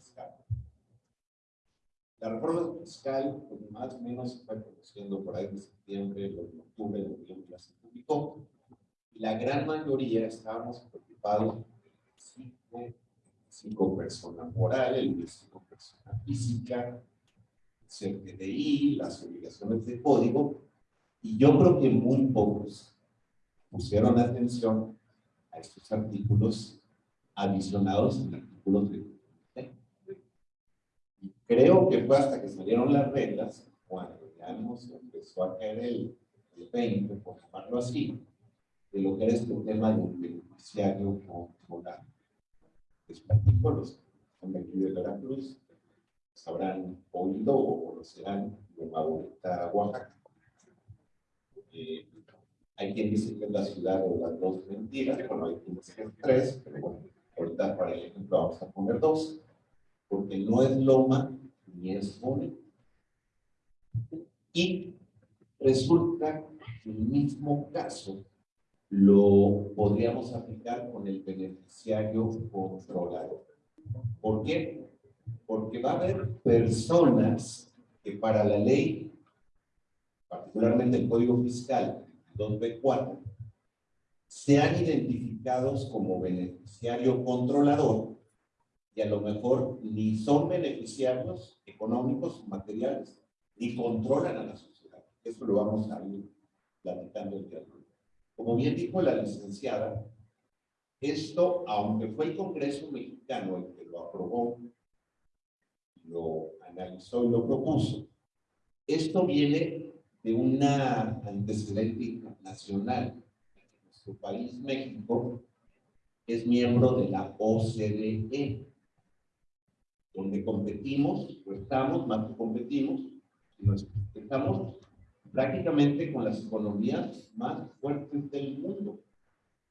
fiscal. La reforma fiscal, pues, más o menos fue produciendo por ahí de septiembre, de octubre, de noviembre, ya se publicó. Y la gran mayoría estábamos preocupados por el cinco personas morales, el cinco personas física, el CFDI, las obligaciones de código, y yo creo que muy pocos pusieron atención a estos artículos adicionados en artículos de Creo que fue hasta que salieron las reglas, cuando ya nos empezó a caer el, el 20, por llamarlo así, de lo que era este tema del beneficiario. Les platico, los que son de Veracruz, habrán oído o conocerán de Maboleta, Oaxaca. Eh, hay quien dice que es la ciudad de las dos mentiras, bueno, hay quien dice que es tres, pero bueno, ahorita para el ejemplo vamos a poner dos, porque no es Loma ni es Mole. Y resulta que el mismo caso lo podríamos aplicar con el beneficiario controlador. ¿Por qué? Porque va a haber personas que para la ley, particularmente el Código Fiscal 2B4, sean identificados como beneficiario controlador y a lo mejor ni son beneficiarios económicos, materiales, ni controlan a la sociedad. Eso lo vamos a ir platicando el día. Como bien dijo la licenciada, esto, aunque fue el Congreso mexicano el que lo aprobó, lo analizó y lo propuso, esto viene de una antecedente internacional. Nuestro país, México, es miembro de la OCDE, donde competimos, o estamos, más que competimos, estamos prácticamente con las economías más fuertes del mundo.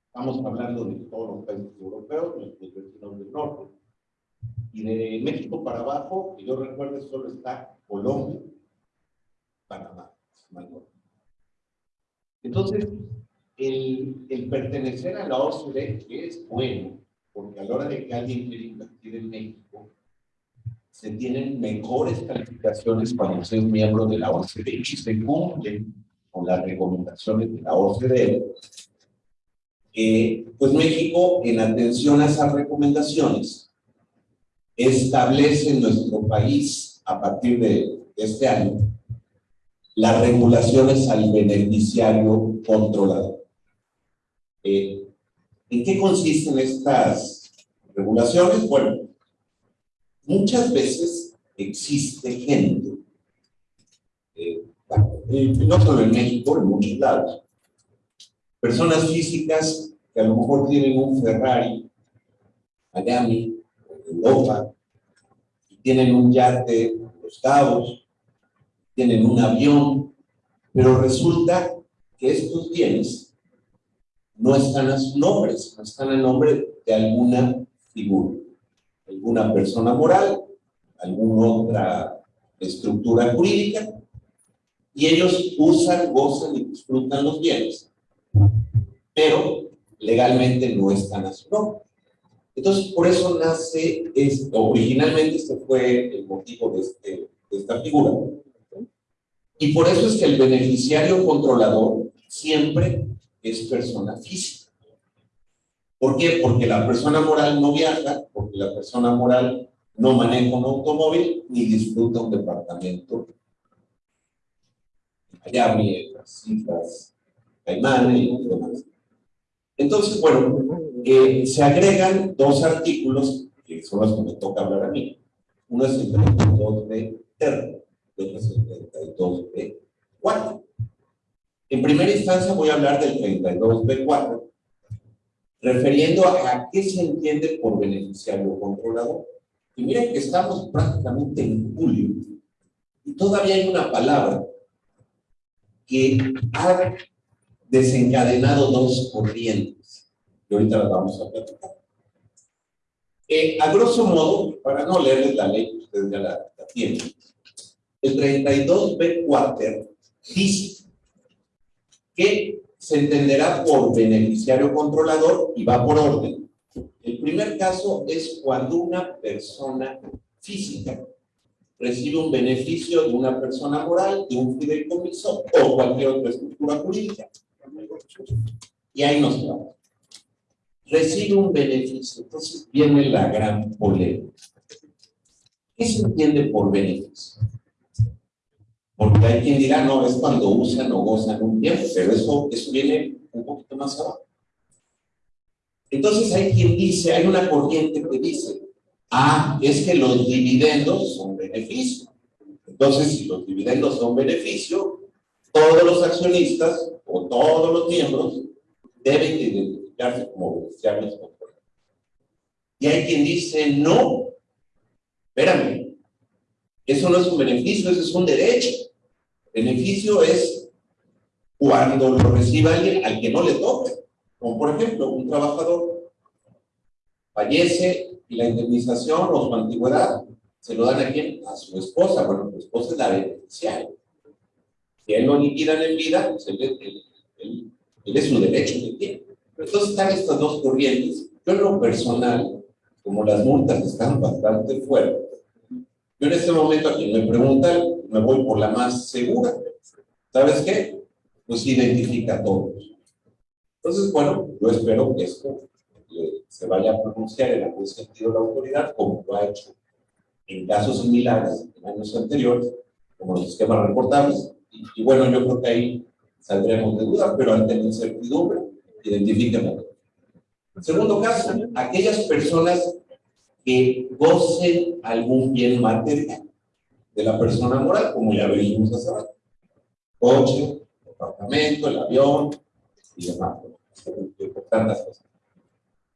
Estamos hablando de todos los países europeos, los vecinos del norte. Y de México para abajo, que yo recuerdo, solo está Colombia, Panamá. Entonces, el, el, pertenecer a la OCDE es bueno, porque a la hora de que alguien quiere invertir en México, se tienen mejores calificaciones cuando se es miembro de la OCDE y se cumplen con las recomendaciones de la OCDE. Eh, pues México, en atención a esas recomendaciones, establece en nuestro país, a partir de este año, las regulaciones al beneficiario controlador. Eh, ¿En qué consisten estas regulaciones? Bueno, muchas veces existe gente, eh, no solo en México, en muchos lados, personas físicas que a lo mejor tienen un Ferrari, Miami, Europa, y tienen un yate Los Cabos, tienen un avión, pero resulta que estos bienes no están a sus nombres, no están a nombre de alguna figura alguna persona moral, alguna otra estructura jurídica, y ellos usan, gozan y disfrutan los bienes, pero legalmente no están a su nombre. Entonces, por eso nace, esto. originalmente este fue el motivo este, de esta figura, y por eso es que el beneficiario controlador siempre es persona física. ¿Por qué? Porque la persona moral no viaja, porque la persona moral no maneja un automóvil ni disfruta un departamento. Miami, las Islas Caimán y demás. Entonces, bueno, eh, se agregan dos artículos que son los que me toca hablar a mí. Uno es el 32B R, y otro es el 32B 4. En primera instancia voy a hablar del 32B 4 refiriendo a, qué se entiende por beneficiario controlador. Y miren que estamos prácticamente en julio y todavía hay una palabra que ha desencadenado dos corrientes, y ahorita las vamos a platicar. Eh, a grosso modo, para no leerles la ley, ustedes ya la, la tienen, el 32B cuarter dice que se entenderá por beneficiario controlador y va por orden. El primer caso es cuando una persona física recibe un beneficio de una persona moral, de un fideicomiso o cualquier otra estructura jurídica. Y ahí nos vamos. Recibe un beneficio. Entonces viene la gran polémica. ¿Qué se entiende por beneficio? Porque hay quien dirá, no, es cuando usan o gozan un tiempo, pero eso, eso viene un poquito más abajo. Entonces hay quien dice, hay una corriente que dice, ah, es que los dividendos son beneficio. Entonces, si los dividendos son beneficio, todos los accionistas o todos los miembros deben identificarse como beneficiarios Y hay quien dice, no, espérame, eso no es un beneficio, eso es un derecho. Beneficio es cuando lo reciba alguien al que no le toque. Como por ejemplo, un trabajador fallece y la indemnización o su antigüedad se lo dan a quién? A su esposa. Bueno, su esposa es la beneficiaria. Si él lo liquidan en vida, pues él, es su derecho que tiene. Entonces están estas dos corrientes. Yo en lo personal, como las multas están bastante fuertes, yo en este momento a quien me preguntan, me voy por la más segura. ¿Sabes qué? Pues identifica a todos. Entonces, bueno, yo espero que esto eh, se vaya a pronunciar en algún sentido la autoridad, como lo ha hecho en casos similares en años anteriores, como los esquemas reportables. Y, bueno, yo creo que ahí saldremos de duda, pero ante la incertidumbre, identifíquenlo. Segundo caso, aquellas personas que gocen algún bien material de la persona moral, como ya dijimos hace rato. Coche, apartamento, el avión y demás. Tantas cosas.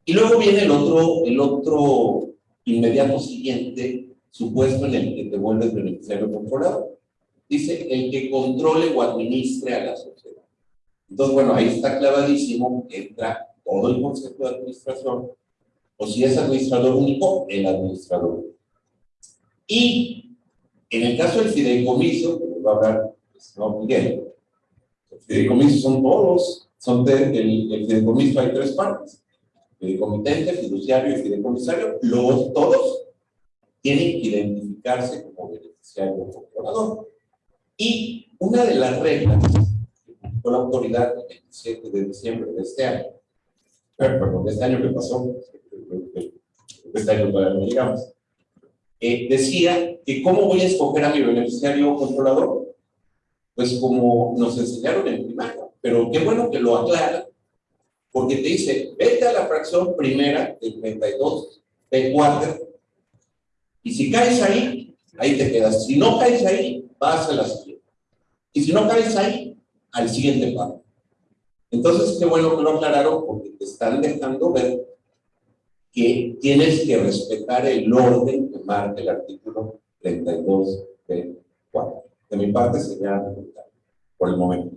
Y luego viene el otro, el otro inmediato siguiente supuesto en el que te vuelves beneficiario controlado. Dice el que controle o administre a la sociedad. Entonces, bueno, ahí está clavadísimo entra todo el concepto de administración, o si es administrador único, el administrador. Y en el caso del fideicomiso, que va a hablar no Miguel, el fideicomiso son todos, son de, el, el fideicomiso hay tres partes fideicomitente, fiduciario y fideicomisario, los todos tienen que identificarse como beneficiario o controlador. Y una de las reglas que publicó la autoridad el 27 de diciembre de este año, perdón, de este año que pasó, este año todavía no llegamos, eh, decía que cómo voy a escoger a mi beneficiario controlador, pues como nos enseñaron en primaria, pero qué bueno que lo aclara, porque te dice, vete a la fracción primera del 32 P4 y si caes ahí, ahí te quedas. Si no caes ahí, vas a la siguiente. Y si no caes ahí, al siguiente paso. Entonces, qué bueno que lo aclararon porque te están dejando ver que tienes que respetar el orden que marca el artículo 32 P4. De mi parte sería por el momento.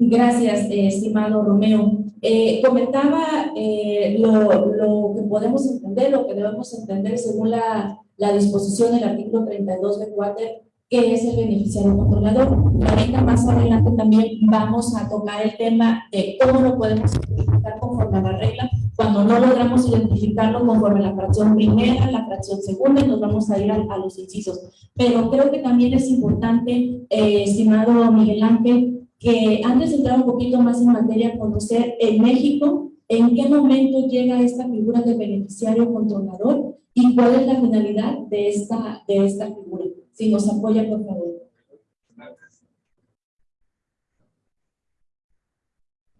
Gracias, eh, estimado Romeo. Eh, comentaba eh, lo, lo, que podemos entender, lo que debemos entender según la, la disposición del artículo 32 de Water, que es el beneficiario controlador. Ahorita más adelante también vamos a tocar el tema de cómo lo podemos identificar conforme a la regla. Cuando no logramos identificarlo conforme la fracción primera, la fracción segunda, nos vamos a ir a, los incisos. Pero creo que también es importante, estimado Miguel Ángel, que antes de entrar un poquito más en materia, conocer en México en qué momento llega esta figura de beneficiario controlador y cuál es la finalidad de esta, de esta figura. Si nos apoya, por favor.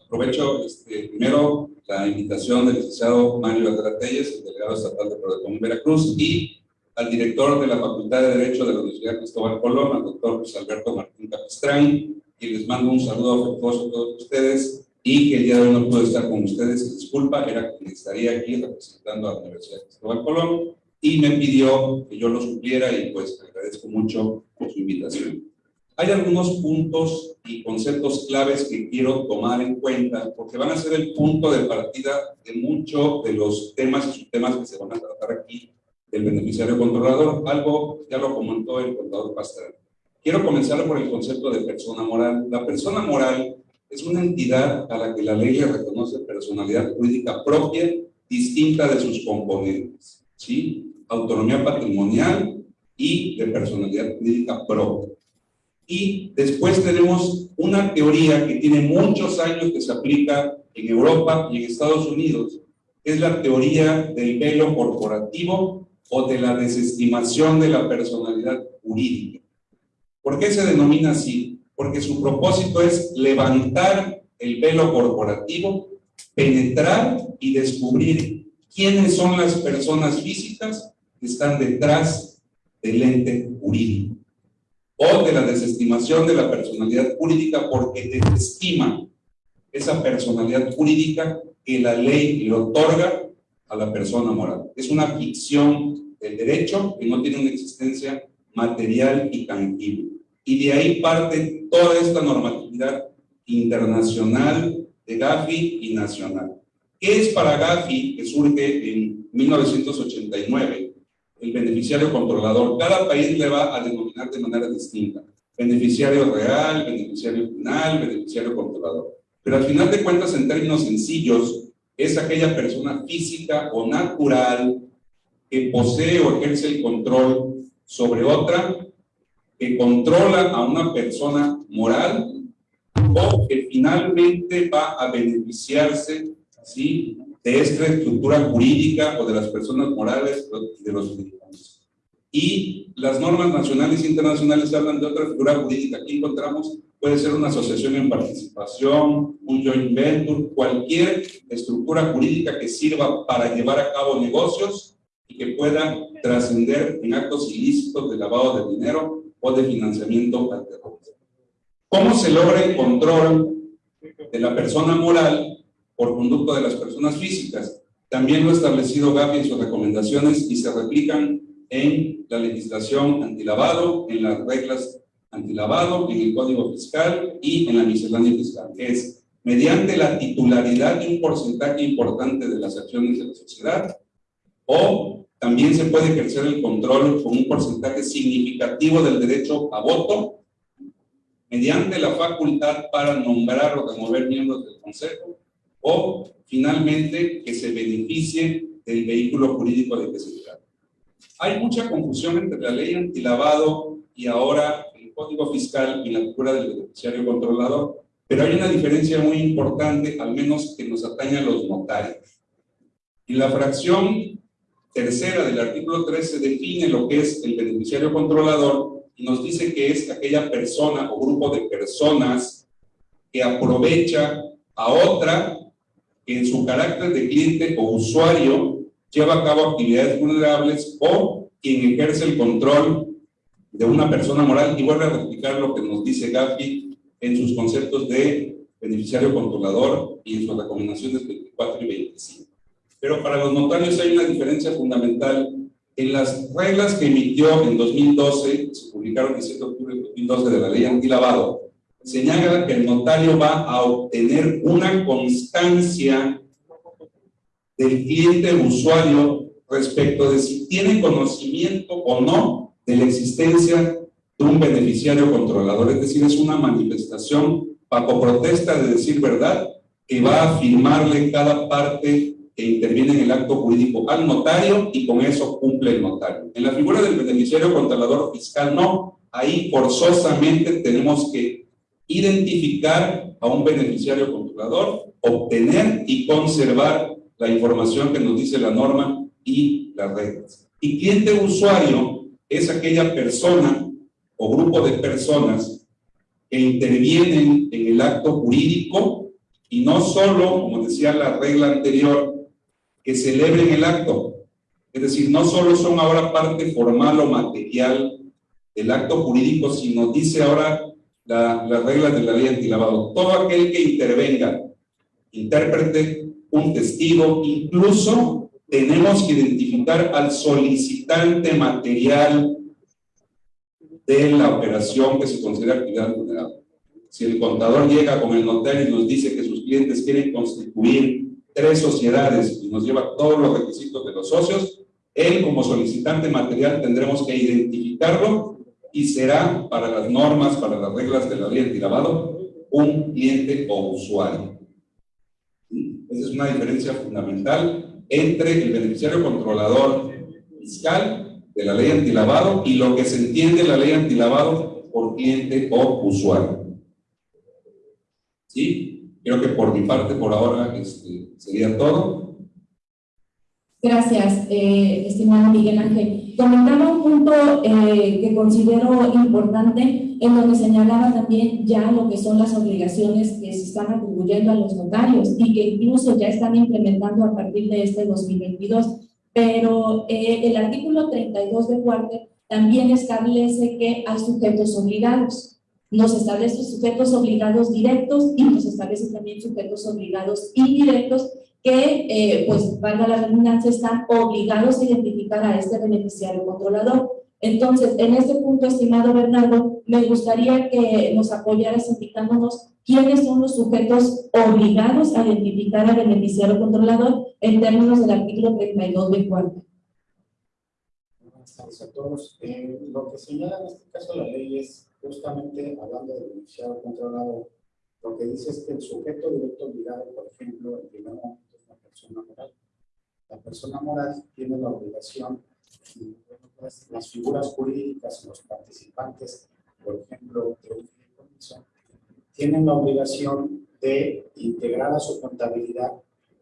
Aprovecho este, primero la invitación del licenciado Mario Telles, el delegado estatal de Prodecom Veracruz, y al director de la Facultad de Derecho de la Universidad Cristóbal Colón, al doctor Luis Alberto Martín Capistrán, y les mando un saludo afectuoso a todos ustedes y que el día de hoy no puedo estar con ustedes, disculpa, era que estaría aquí representando a la Universidad Cristóbal Colón y me pidió que yo lo supiera y pues agradezco mucho por su invitación. Hay algunos puntos y conceptos claves que quiero tomar en cuenta porque van a ser el punto de partida de muchos de los temas y subtemas que se van a tratar aquí del beneficiario controlador. Algo ya lo comentó el contador Pastrana. Quiero comenzar por el concepto de persona moral. La persona moral es una entidad a la que la ley le reconoce personalidad jurídica propia distinta de sus componentes, ¿sí? Autonomía patrimonial y de personalidad jurídica propia. Y después tenemos una teoría que tiene muchos años que se aplica en Europa y en Estados Unidos, es la teoría del velo corporativo o de la desestimación de la personalidad jurídica. ¿Por qué se denomina así? Porque su propósito es levantar el velo corporativo, penetrar y descubrir quiénes son las personas físicas que están detrás del ente jurídico o de la desestimación de la personalidad jurídica porque desestima esa personalidad jurídica que la ley le otorga a la persona moral. Es una ficción del derecho que no tiene una existencia material y tangible. Y de ahí parte toda esta normatividad internacional de Gafi y nacional. ¿Qué es para Gafi, que surge en 1989, el beneficiario controlador? Cada país le va a denominar de manera distinta. Beneficiario real, beneficiario final, beneficiario controlador. Pero al final de cuentas, en términos sencillos, es aquella persona física o natural que posee o ejerce el control sobre otra, que controla a una persona moral o que finalmente va a beneficiarse ¿sí? De esta estructura jurídica o de las personas morales de los ciudadanos. Y las normas nacionales e internacionales hablan de otra figura jurídica. Aquí encontramos, puede ser una asociación en participación, un joint venture, cualquier estructura jurídica que sirva para llevar a cabo negocios y que pueda trascender en actos ilícitos de lavado de dinero o de financiamiento al terrorismo. ¿Cómo se logra el control de la persona moral por conducto de las personas físicas? También lo ha establecido Gafi en sus recomendaciones y se replican en la legislación antilavado, en las reglas antilavado, en el Código Fiscal y en la miscelánea fiscal, que es mediante la titularidad de un porcentaje importante de las acciones de la sociedad o también se puede ejercer el control con un porcentaje significativo del derecho a voto mediante la facultad para nombrar o remover miembros del Consejo o finalmente que se beneficie del vehículo jurídico de que se trata. Hay mucha confusión entre la ley antilavado y ahora el Código Fiscal y la figura del beneficiario controlador, pero hay una diferencia muy importante, al menos que nos atañe a los notarios. En la fracción tercera del artículo 13 define lo que es el beneficiario controlador y nos dice que es aquella persona o grupo de personas que aprovecha a otra que en su carácter de cliente o usuario lleva a cabo actividades vulnerables o quien ejerce el control de una persona moral y vuelve a replicar lo que nos dice Gafi en sus conceptos de beneficiario controlador y en sus recomendaciones 24 y 25. Pero para los notarios hay una diferencia fundamental. En las reglas que emitió en 2012, se publicaron el 7 de octubre de 2012 de la ley antilavado, señala que el notario va a obtener una constancia del cliente usuario respecto de si tiene conocimiento o no de la existencia de un beneficiario controlador. Es decir, es una manifestación bajo protesta de decir verdad que va a firmarle cada parte que interviene en el acto jurídico al notario y con eso cumple el notario. En la figura del beneficiario controlador fiscal no, ahí forzosamente tenemos que identificar a un beneficiario controlador, obtener y conservar la información que nos dice la norma y las reglas. Y cliente usuario es aquella persona o grupo de personas que intervienen en el acto jurídico y no solo, como decía la regla anterior, que celebren el acto. Es decir, no solo son ahora parte formal o material del acto jurídico, sino dice ahora las reglas de la ley antilavado. Todo aquel que intervenga, intérprete, un testigo, incluso tenemos que identificar al solicitante material de la operación que se considera actividad vulnerable. Si el contador llega con el notario y nos dice que sus clientes quieren constituir tres sociedades y nos lleva todos los requisitos de los socios, él como solicitante material tendremos que identificarlo y será para las normas, para las reglas de la ley antilavado, un cliente o usuario. Esa es una diferencia fundamental entre el beneficiario controlador fiscal de la ley antilavado y lo que se entiende la ley antilavado por cliente o usuario. ¿Sí? Creo que por mi parte, por ahora, este, sería todo. Gracias, eh, estimado Miguel Ángel. Comentaba un punto eh, que considero importante, en donde señalaba también ya lo que son las obligaciones que se están atribuyendo a los notarios y que incluso ya están implementando a partir de este 2022. Pero eh, el artículo 32 de Cuarte también establece que hay sujetos obligados nos establece sujetos obligados directos y nos establece también sujetos obligados indirectos que, eh, pues, valga la redundancia, están obligados a identificar a este beneficiario controlador. Entonces, en este punto, estimado Bernardo, me gustaría que nos apoyaras indicándonos quiénes son los sujetos obligados a identificar al beneficiario controlador en términos del artículo 32 de cuarto. Buenas tardes a todos. Eh, lo que señala en este caso la ley es justamente hablando del beneficiario controlador, lo que dice es que el sujeto directo obligado, por ejemplo, el primer momento es la persona moral. La persona moral tiene la obligación, las figuras jurídicas, los participantes, por ejemplo, de un tienen la obligación de integrar a su contabilidad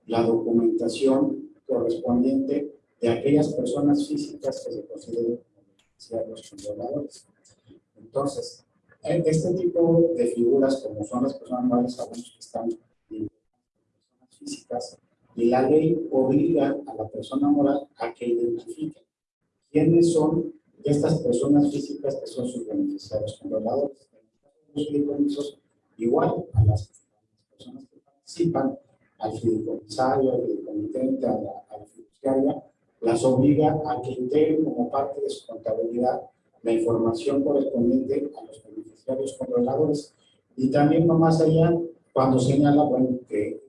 la documentación correspondiente de aquellas personas físicas que se consideren los controladores. Entonces, este tipo de figuras, como son las personas morales, sabemos que están en personas físicas, y la ley obliga a la persona moral a que identifique quiénes son estas personas físicas que son sus beneficiarios controladores. Los fideicomisos, igual a las personas que participan, al fideicomisario, al fideicomitente, a la, a la fiduciaria, las obliga a que integren como parte de su contabilidad la información correspondiente a los beneficiarios controladores. Y también va más allá cuando señala, bueno, que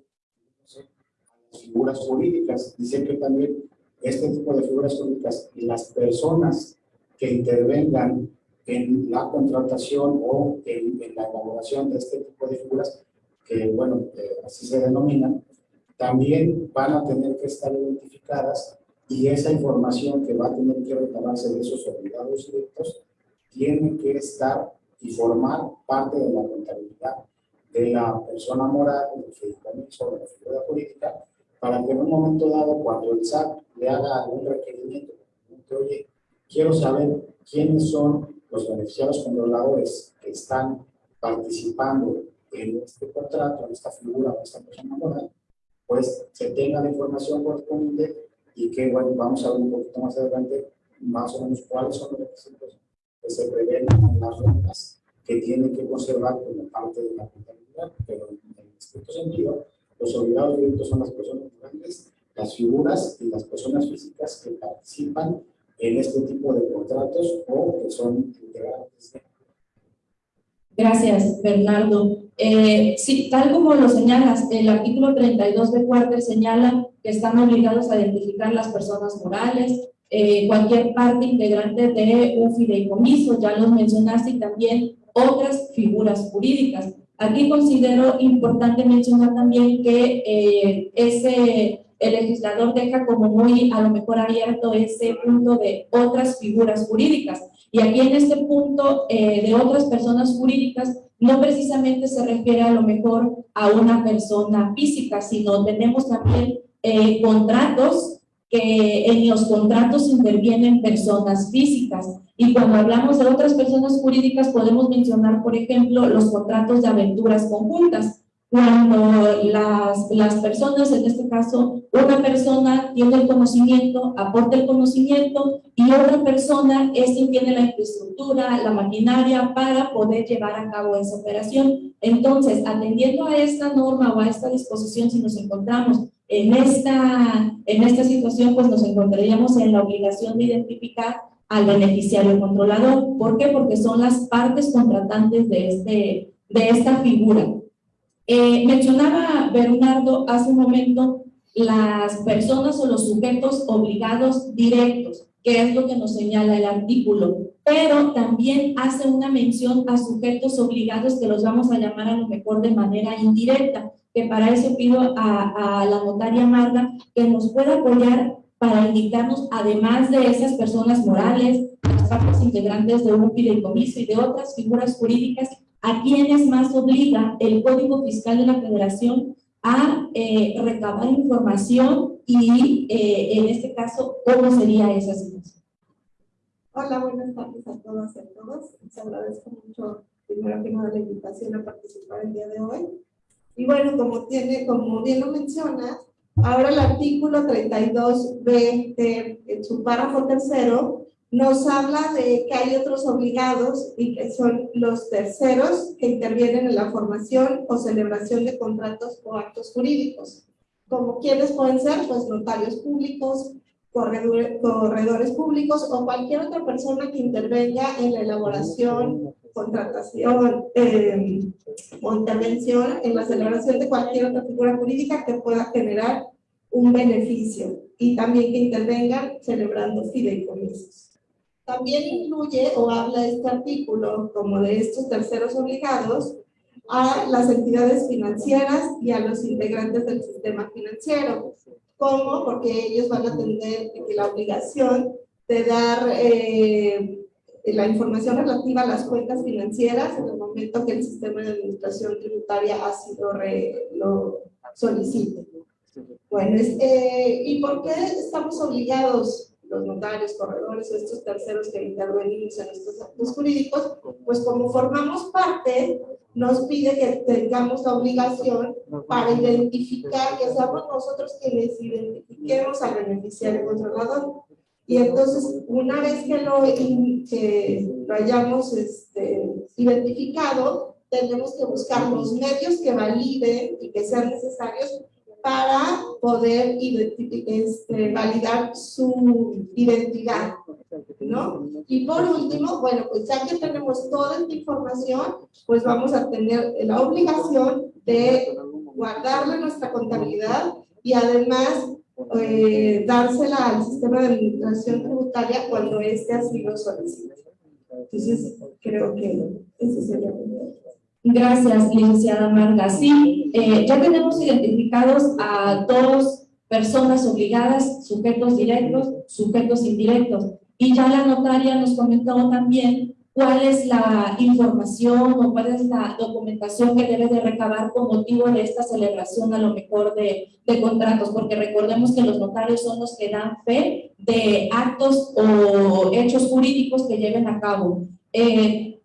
figuras jurídicas, dice que también este tipo de figuras jurídicas y las personas que intervengan en la contratación o en, la elaboración de este tipo de figuras, que bueno, eh, así se denominan, también van a tener que estar identificadas y esa información que va a tener que recabarse de esos obligados directos tiene que estar y formar parte de la contabilidad de la persona moral, del fideicomiso, de la figura política, para que en un momento dado, cuando el SAT le haga algún requerimiento, oye, quiero saber quiénes son los beneficiarios controladores que están participando en este contrato, en esta figura, en esta persona moral, pues se tenga la información correspondiente y que, bueno, vamos a ver un poquito más adelante más o menos cuáles son los requisitos que se prevén en las rentas que tienen que conservar como parte de la contabilidad, pero en este sentido, los obligados directos son las personas grandes, las figuras y las personas físicas que participan en este tipo de contratos o que son integrantes. Gracias, Bernardo. Eh, sí, tal como lo señalas, el artículo 32 de Cuarter señala que están obligados a identificar las personas morales, eh, cualquier parte integrante de un fideicomiso, ya los mencionaste, y también otras figuras jurídicas. Aquí considero importante mencionar también que eh, ese, el legislador deja como muy a lo mejor abierto ese punto de otras figuras jurídicas. Y aquí en este punto de otras personas jurídicas, no precisamente se refiere a lo mejor a una persona física, sino tenemos también eh, contratos que en los contratos intervienen personas físicas. Y cuando hablamos de otras personas jurídicas podemos mencionar, por ejemplo, los contratos de aventuras conjuntas cuando las, las personas, en este caso, una persona tiene el conocimiento, aporta el conocimiento y otra persona es quien tiene la infraestructura, la maquinaria para poder llevar a cabo esa operación. Entonces, atendiendo a esta norma o a esta disposición, si nos encontramos en esta, en esta situación, pues nos encontraríamos en la obligación de identificar al beneficiario controlador. ¿Por qué? Porque son las partes contratantes de, este, de esta figura. Eh, mencionaba Bernardo hace un momento las personas o los sujetos obligados directos, que es lo que nos señala el artículo, pero también hace una mención a sujetos obligados que los vamos a llamar a lo mejor de manera indirecta, que para eso pido a, a la notaria Marga que nos pueda apoyar para indicarnos, además de esas personas morales, las partes integrantes de un fideicomiso y de otras figuras jurídicas, a quienes más obliga el Código Fiscal de la Federación a eh, recabar información y, eh, en este caso, cómo sería esa situación. Hola, buenas tardes a todas y a todos. Les agradezco mucho, primero que nada, la invitación a participar el día de hoy. Y bueno, como, tiene, como bien lo menciona, ahora el artículo 32b en su párrafo tercero nos habla de que hay otros obligados y que son los terceros que intervienen en la formación o celebración de contratos o actos jurídicos. Como quienes pueden ser, pues notarios públicos, corredores, corredores públicos o cualquier otra persona que intervenga en la elaboración, contratación eh, o intervención en la celebración de cualquier otra figura jurídica que pueda generar un beneficio y también que intervengan celebrando fideicomisos. También incluye o habla este artículo como de estos terceros obligados a las entidades financieras y a los integrantes del sistema financiero. ¿Cómo? Porque ellos van a tener la obligación de dar eh, la información relativa a las cuentas financieras en el momento que el sistema de administración tributaria ha sido lo solicite. Bueno, eh, ¿y por qué estamos obligados los notarios, corredores estos terceros que intervenimos en estos actos jurídicos, pues como formamos parte, nos pide que tengamos la obligación para identificar, que seamos nosotros quienes identifiquemos al beneficiario controlador. Y entonces, una vez que lo, que lo hayamos este, identificado, tenemos que buscar los medios que validen y que sean necesarios para poder este, validar su identidad, ¿no? Y por último, bueno, pues ya que tenemos toda esta información, pues vamos a tener la obligación de guardarla nuestra contabilidad y además eh, dársela al sistema de administración tributaria cuando éste así lo solicite. Entonces, creo que ese sería Gracias, licenciada Marga. Sí, eh, ya tenemos identificados a dos personas obligadas, sujetos directos, sujetos indirectos. Y ya la notaria nos comentó también cuál es la información o cuál es la documentación que debe de recabar con motivo de esta celebración a lo mejor de, de contratos, porque recordemos que los notarios son los que dan fe de actos o hechos jurídicos que lleven a cabo. Eh,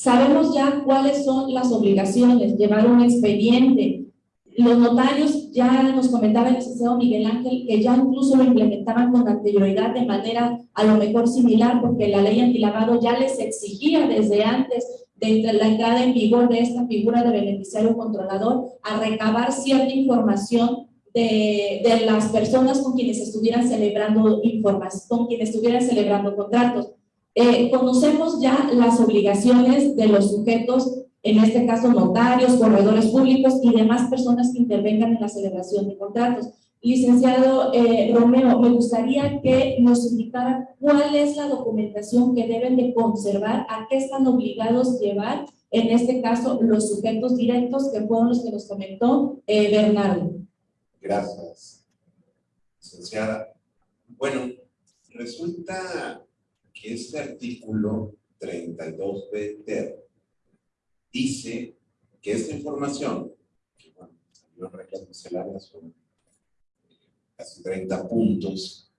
Sabemos ya cuáles son las obligaciones, llevar un expediente. Los notarios, ya nos comentaba el licenciado Miguel Ángel, que ya incluso lo implementaban con anterioridad de manera a lo mejor similar, porque la ley antilavado ya les exigía desde antes de la entrada en vigor de esta figura de beneficiario controlador a recabar cierta información de, de, las personas con quienes estuvieran celebrando información, con quienes estuvieran celebrando contratos. Eh, conocemos ya las obligaciones de los sujetos, en este caso notarios, corredores públicos y demás personas que intervengan en la celebración de contratos. Licenciado eh, Romeo, me gustaría que nos indicara cuál es la documentación que deben de conservar, a qué están obligados llevar, en este caso, los sujetos directos que fueron los que nos comentó eh, Bernardo. Gracias, licenciada. Bueno, resulta que este artículo 32b ter dice que esta información, que bueno, salió en reglas misceláneas, son casi 30 puntos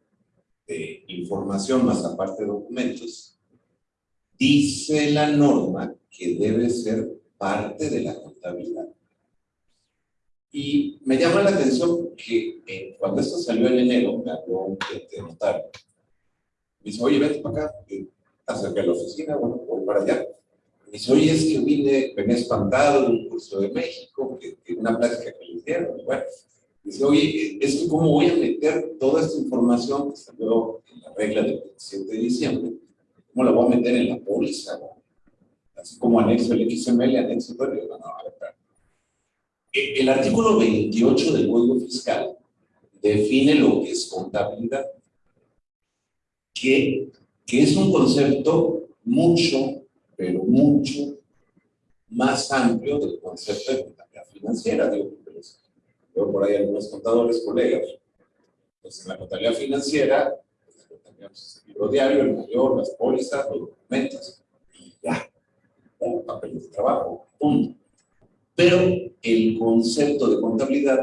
de información más aparte de documentos, dice la norma que debe ser parte de la contabilidad. Y me llama la atención que eh, cuando esto salió en enero, me habló un de notario, me dice, oye, vete para acá, acerca de la oficina, bueno, voy para allá. Dice, oye, es que vine, venía espantado de un curso de México, que, que una plática que le hicieron, bueno. Dice, oye, es que cómo voy a meter toda esta información que salió en la regla del 27 de diciembre, cómo la voy a meter en la póliza, así como anexo el XML, anexo todo, no, e, El artículo 28 del Código Fiscal define lo que es contabilidad que, que es un concepto mucho, pero mucho más amplio del concepto de contabilidad financiera. Digo, veo por ahí algunos contadores, colegas. Entonces, en la contabilidad financiera, pues, tenemos el libro diario, el mayor, las pólizas, los documentos, y ya, un papel de trabajo, punto. Pero el concepto de contabilidad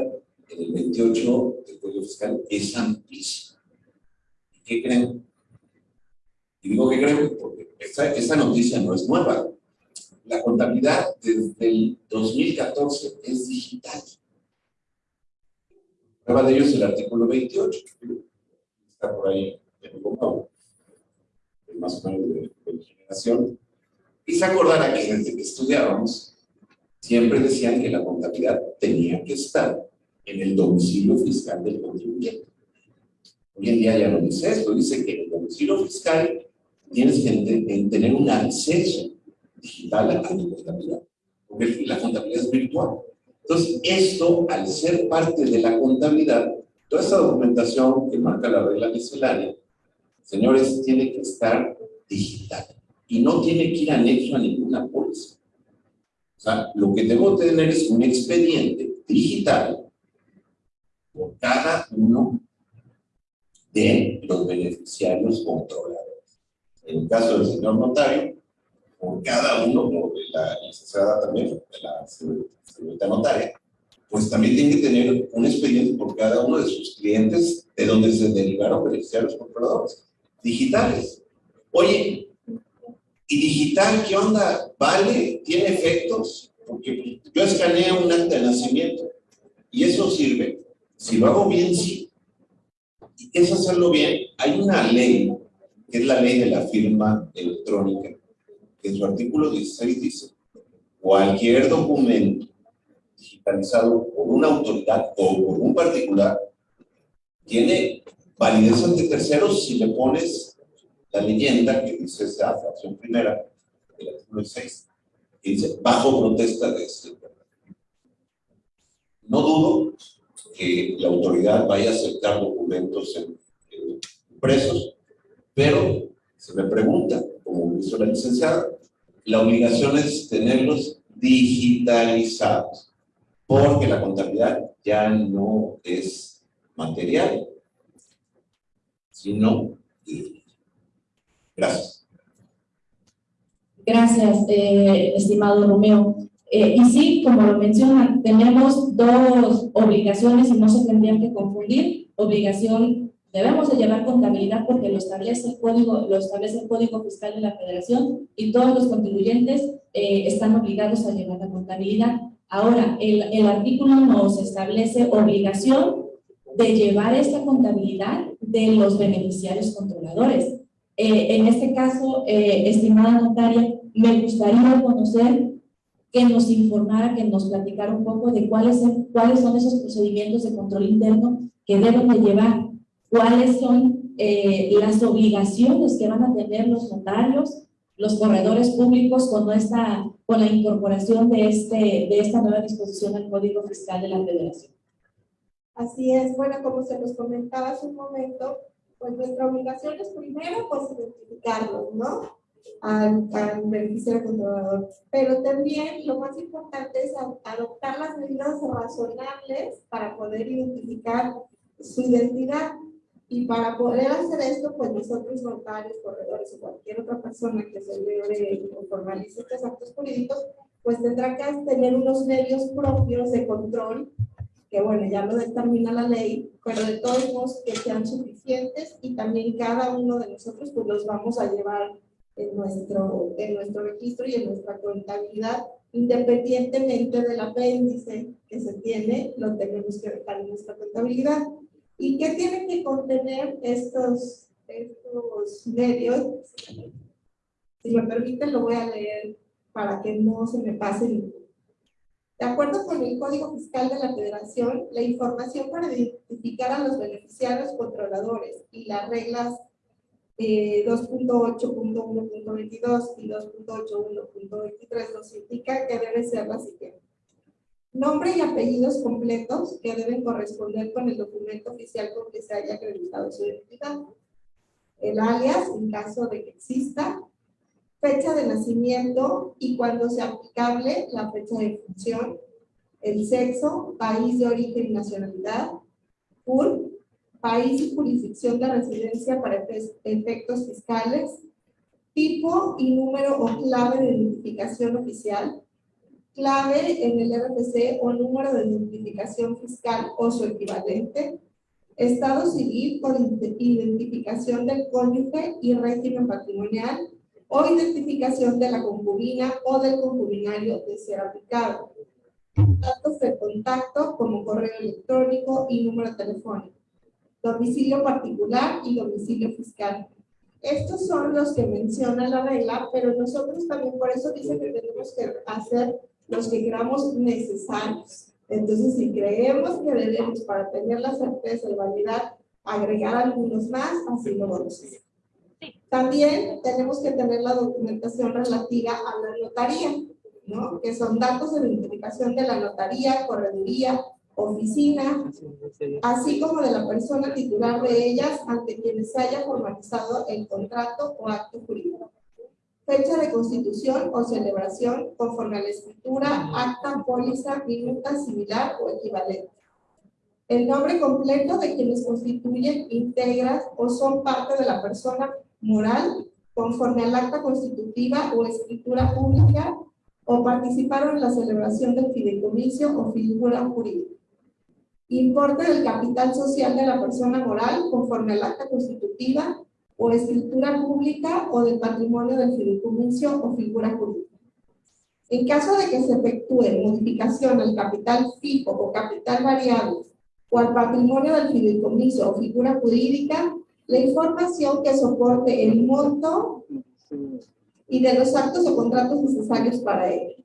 en el 28 del Código Fiscal es amplísimo. ¿Y qué creen? Y digo que creen porque esta, esta noticia no es nueva. La contabilidad desde el 2014 es digital. Prueba de ello es el artículo 28, que está por ahí en el Pau, más o menos de, de generación. Y se acordará que desde que estudiábamos, siempre decían que la contabilidad tenía que estar en el domicilio fiscal del contribuyente. Hoy en día ya no dice esto, dice que el domicilio fiscal tienes que tener un acceso digital a tu contabilidad, porque la contabilidad es virtual. Entonces, esto, al ser parte de la contabilidad, toda esta documentación que marca la regla miscelánea, señores, tiene que estar digital y no tiene que ir anexo a ninguna póliza. O sea, lo que debo tener es un expediente digital por cada uno de los beneficiarios controladores. En el caso del señor notario, por cada uno, de la licenciada también, de la señorita notaria, pues también tiene que tener un expediente por cada uno de sus clientes de donde se derivaron beneficiarios controladores, digitales. Oye, ¿y digital qué onda? ¿Vale? ¿Tiene efectos? Porque yo escaneé un acta de nacimiento y eso sirve. Si lo hago bien, sí. ¿Y es hacerlo bien? Hay una ley, que es la ley de la firma electrónica, que en su artículo 16 dice, cualquier documento digitalizado por una autoridad o por un particular tiene validez ante terceros si le pones la leyenda que dice esa fracción primera del artículo 6, que dice bajo protesta de este. No dudo que la autoridad vaya a aceptar documentos en, en impresos, pero se me pregunta, como hizo la licenciada, la obligación es tenerlos digitalizados, porque la contabilidad ya no es material, sino. Gracias. Gracias, eh, estimado Romeo. Eh, y sí, como lo mencionan, tenemos dos obligaciones y no se tendrían que confundir. Obligación, debemos de llevar contabilidad porque lo establece el código, lo establece el Código Fiscal de la Federación y todos los contribuyentes eh, están obligados a llevar la contabilidad. Ahora, el, el artículo nos establece obligación de llevar esta contabilidad de los beneficiarios controladores. Eh, en este caso, eh, estimada notaria, me gustaría conocer que nos informara, que nos platicara un poco de cuáles, cuáles son esos procedimientos de control interno que deben de llevar, cuáles son eh, las obligaciones que van a tener los notarios, los corredores públicos con, esta, con la incorporación de, este, de esta nueva disposición al Código Fiscal de la Federación. Así es, bueno, como se nos comentaba hace un momento, pues nuestra obligación es primero, pues identificarlos, ¿no? Al, al beneficiario controlador. Pero también lo más importante es adoptar las medidas razonables para poder identificar su identidad. Y para poder hacer esto, pues nosotros notarios, corredores o cualquier otra persona que se debe o formalice estos actos jurídicos, pues tendrá que tener unos medios propios de control que bueno, ya lo determina la ley, pero de todos modos que sean suficientes y también cada uno de nosotros pues los vamos a llevar en nuestro, en nuestro registro y en nuestra contabilidad, independientemente del apéndice que se tiene, lo tenemos que dejar en nuestra contabilidad. ¿Y qué tienen que contener estos, medios? Si me permiten, lo voy a leer para que no se me pase ninguno. De acuerdo con el Código Fiscal de la Federación, la información para identificar a los beneficiarios controladores y las reglas eh, 2.8.1.22 y 2.81.23 nos indican que debe ser la siguiente. Nombre y apellidos completos que deben corresponder con el documento oficial con que se haya acreditado su identidad. El alias, en caso de que exista, fecha de nacimiento y cuando sea aplicable la fecha de función, el sexo, país de origen y nacionalidad, CUR, país y jurisdicción de residencia para efectos fiscales, tipo y número o clave de identificación oficial, clave en el RFC o número de identificación fiscal o su equivalente, estado civil por identificación del cónyuge y régimen patrimonial o identificación de la concubina o del concubinario de ser aplicado. Datos de contacto como correo electrónico y número telefónico. Domicilio particular y domicilio fiscal. Estos son los que menciona la regla, pero nosotros también por eso dice que tenemos que hacer los que creamos necesarios. Entonces, si creemos que debemos para tener la certeza y validar agregar algunos más, así lo vamos a hacer. También tenemos que tener la documentación relativa a la notaría, ¿no? que son datos de identificación de la notaría, correduría, oficina, así como de la persona titular de ellas ante quienes se haya formalizado el contrato o acto jurídico. Fecha de constitución o celebración conforme a la escritura, acta, póliza, minuta, similar o equivalente. El nombre completo de quienes constituyen, integran o son parte de la persona moral conforme al acta constitutiva o escritura pública o participaron en la celebración del fideicomiso o figura jurídica. Importe del capital social de la persona moral conforme al acta constitutiva o escritura pública o del patrimonio del fideicomiso o figura jurídica. En caso de que se efectúe modificación al capital fijo o capital variable o al patrimonio del fideicomiso o figura jurídica, la información que soporte el monto y de los actos o contratos necesarios para ello.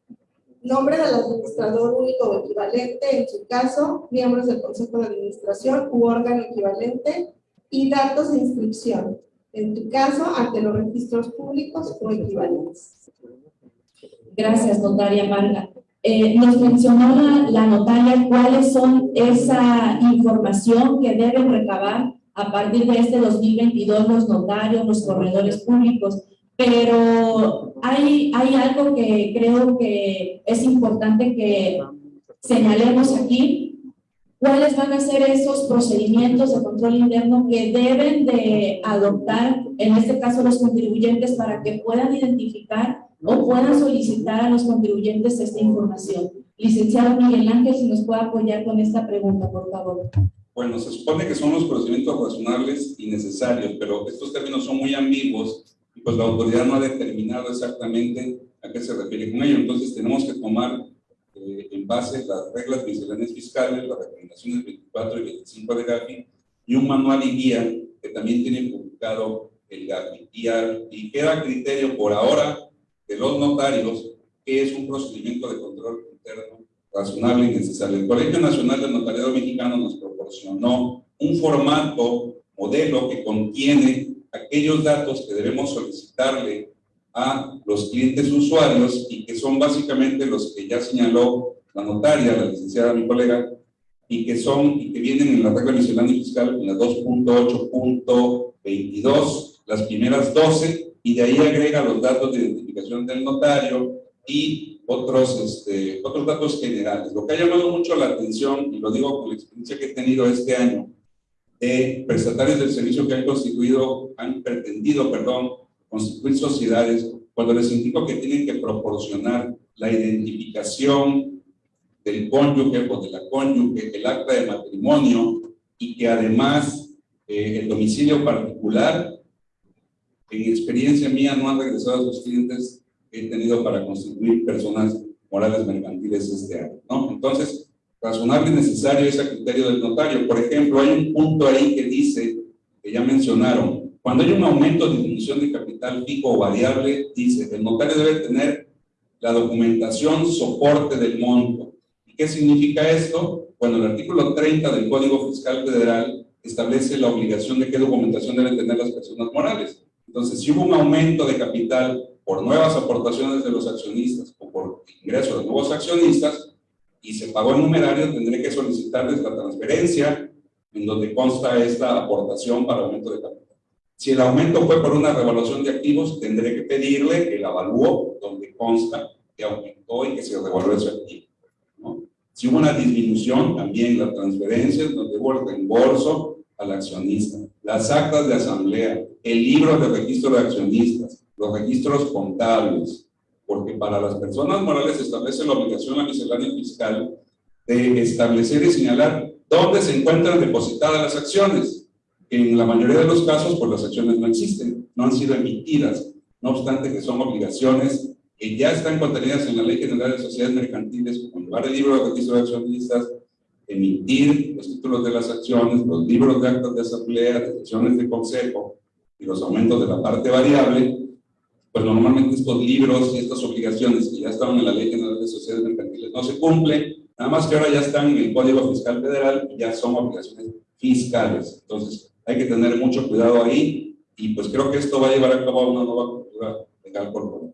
Nombre del administrador único o equivalente, en su caso, miembros del Consejo de Administración u órgano equivalente, y datos de inscripción, en tu caso, ante los registros públicos o equivalentes. Gracias, notaria Marga. Eh, nos mencionaba la notaria cuáles son esa información que deben recabar a partir de este 2022 los notarios, los corredores públicos, pero hay algo que creo que es importante que señalemos aquí, cuáles van a ser esos procedimientos de control interno que deben de adoptar, en este caso los contribuyentes, para que puedan identificar o puedan solicitar a los contribuyentes esta información. Licenciado Miguel Ángel, si nos puede apoyar con esta pregunta, por favor. Bueno, se supone que son los procedimientos razonables y necesarios, pero estos términos son muy ambiguos y pues la autoridad no ha determinado exactamente a qué se refiere con ello. Entonces tenemos que tomar en base las reglas misceláneas fiscales, las recomendaciones 24 y 25 de GAFI y un manual y guía que también tiene publicado el GAFI. Y, y queda criterio por ahora de los notarios que es un procedimiento de control interno razonable y necesario. El Colegio Nacional del Notariado Mexicano nos proporcionó un formato, modelo que contiene aquellos datos que debemos solicitarle a los clientes usuarios y que son básicamente los que ya señaló la notaria, la licenciada, mi colega, y que son y que vienen en la regla miscelánea fiscal en la 2.8.22, las primeras 12, y de ahí agrega los datos de identificación del notario y otros, este, otros datos generales. Lo que ha llamado mucho la atención, y lo digo con la experiencia que he tenido este año, de prestatarios del servicio que han constituido, han pretendido, perdón, constituir sociedades, cuando les indico que tienen que proporcionar la identificación del cónyuge o de la cónyuge, el acta de matrimonio, y que además eh, el domicilio particular, en experiencia mía, no han regresado a sus clientes he tenido para constituir personas morales mercantiles este año, ¿no? Entonces, razonable y necesario es el criterio del notario. Por ejemplo, hay un punto ahí que dice, que ya mencionaron, cuando hay un aumento de disminución de capital fijo o variable, dice, el notario debe tener la documentación soporte del monto. ¿Y qué significa esto? Bueno, el artículo 30 del Código Fiscal Federal establece la obligación de qué documentación deben tener las personas morales. Entonces, si hubo un aumento de capital por nuevas aportaciones de los accionistas o por ingreso de nuevos accionistas y se pagó el numerario, tendré que solicitarles la transferencia en donde consta esta aportación para aumento de capital. Si el aumento fue por una revaluación de activos, tendré que pedirle el avalúo donde consta que aumentó y que se revaluó ese activo. Si hubo una disminución, también las transferencias, hubo el reembolso al accionista, las actas de asamblea, el libro de registro de accionistas, los registros contables, porque para las personas morales se establece la obligación a miscelánea fiscal de establecer y señalar dónde se encuentran depositadas las acciones. En la mayoría de los casos, pues las acciones no existen, no han sido emitidas, no obstante que son obligaciones que ya están contenidas en la Ley General de Sociedades Mercantiles, como llevar el libro de registro de accionistas, emitir los títulos de las acciones, los libros de actas de asamblea, de sesiones de consejo y los aumentos de la parte variable, pues normalmente estos libros y estas obligaciones que ya estaban en la Ley General de Sociedades Mercantiles no se cumplen, nada más que ahora ya están en el Código Fiscal Federal y ya son obligaciones fiscales. Entonces, hay que tener mucho cuidado ahí y pues creo que esto va a llevar a cabo una nueva cultura legal corporativa.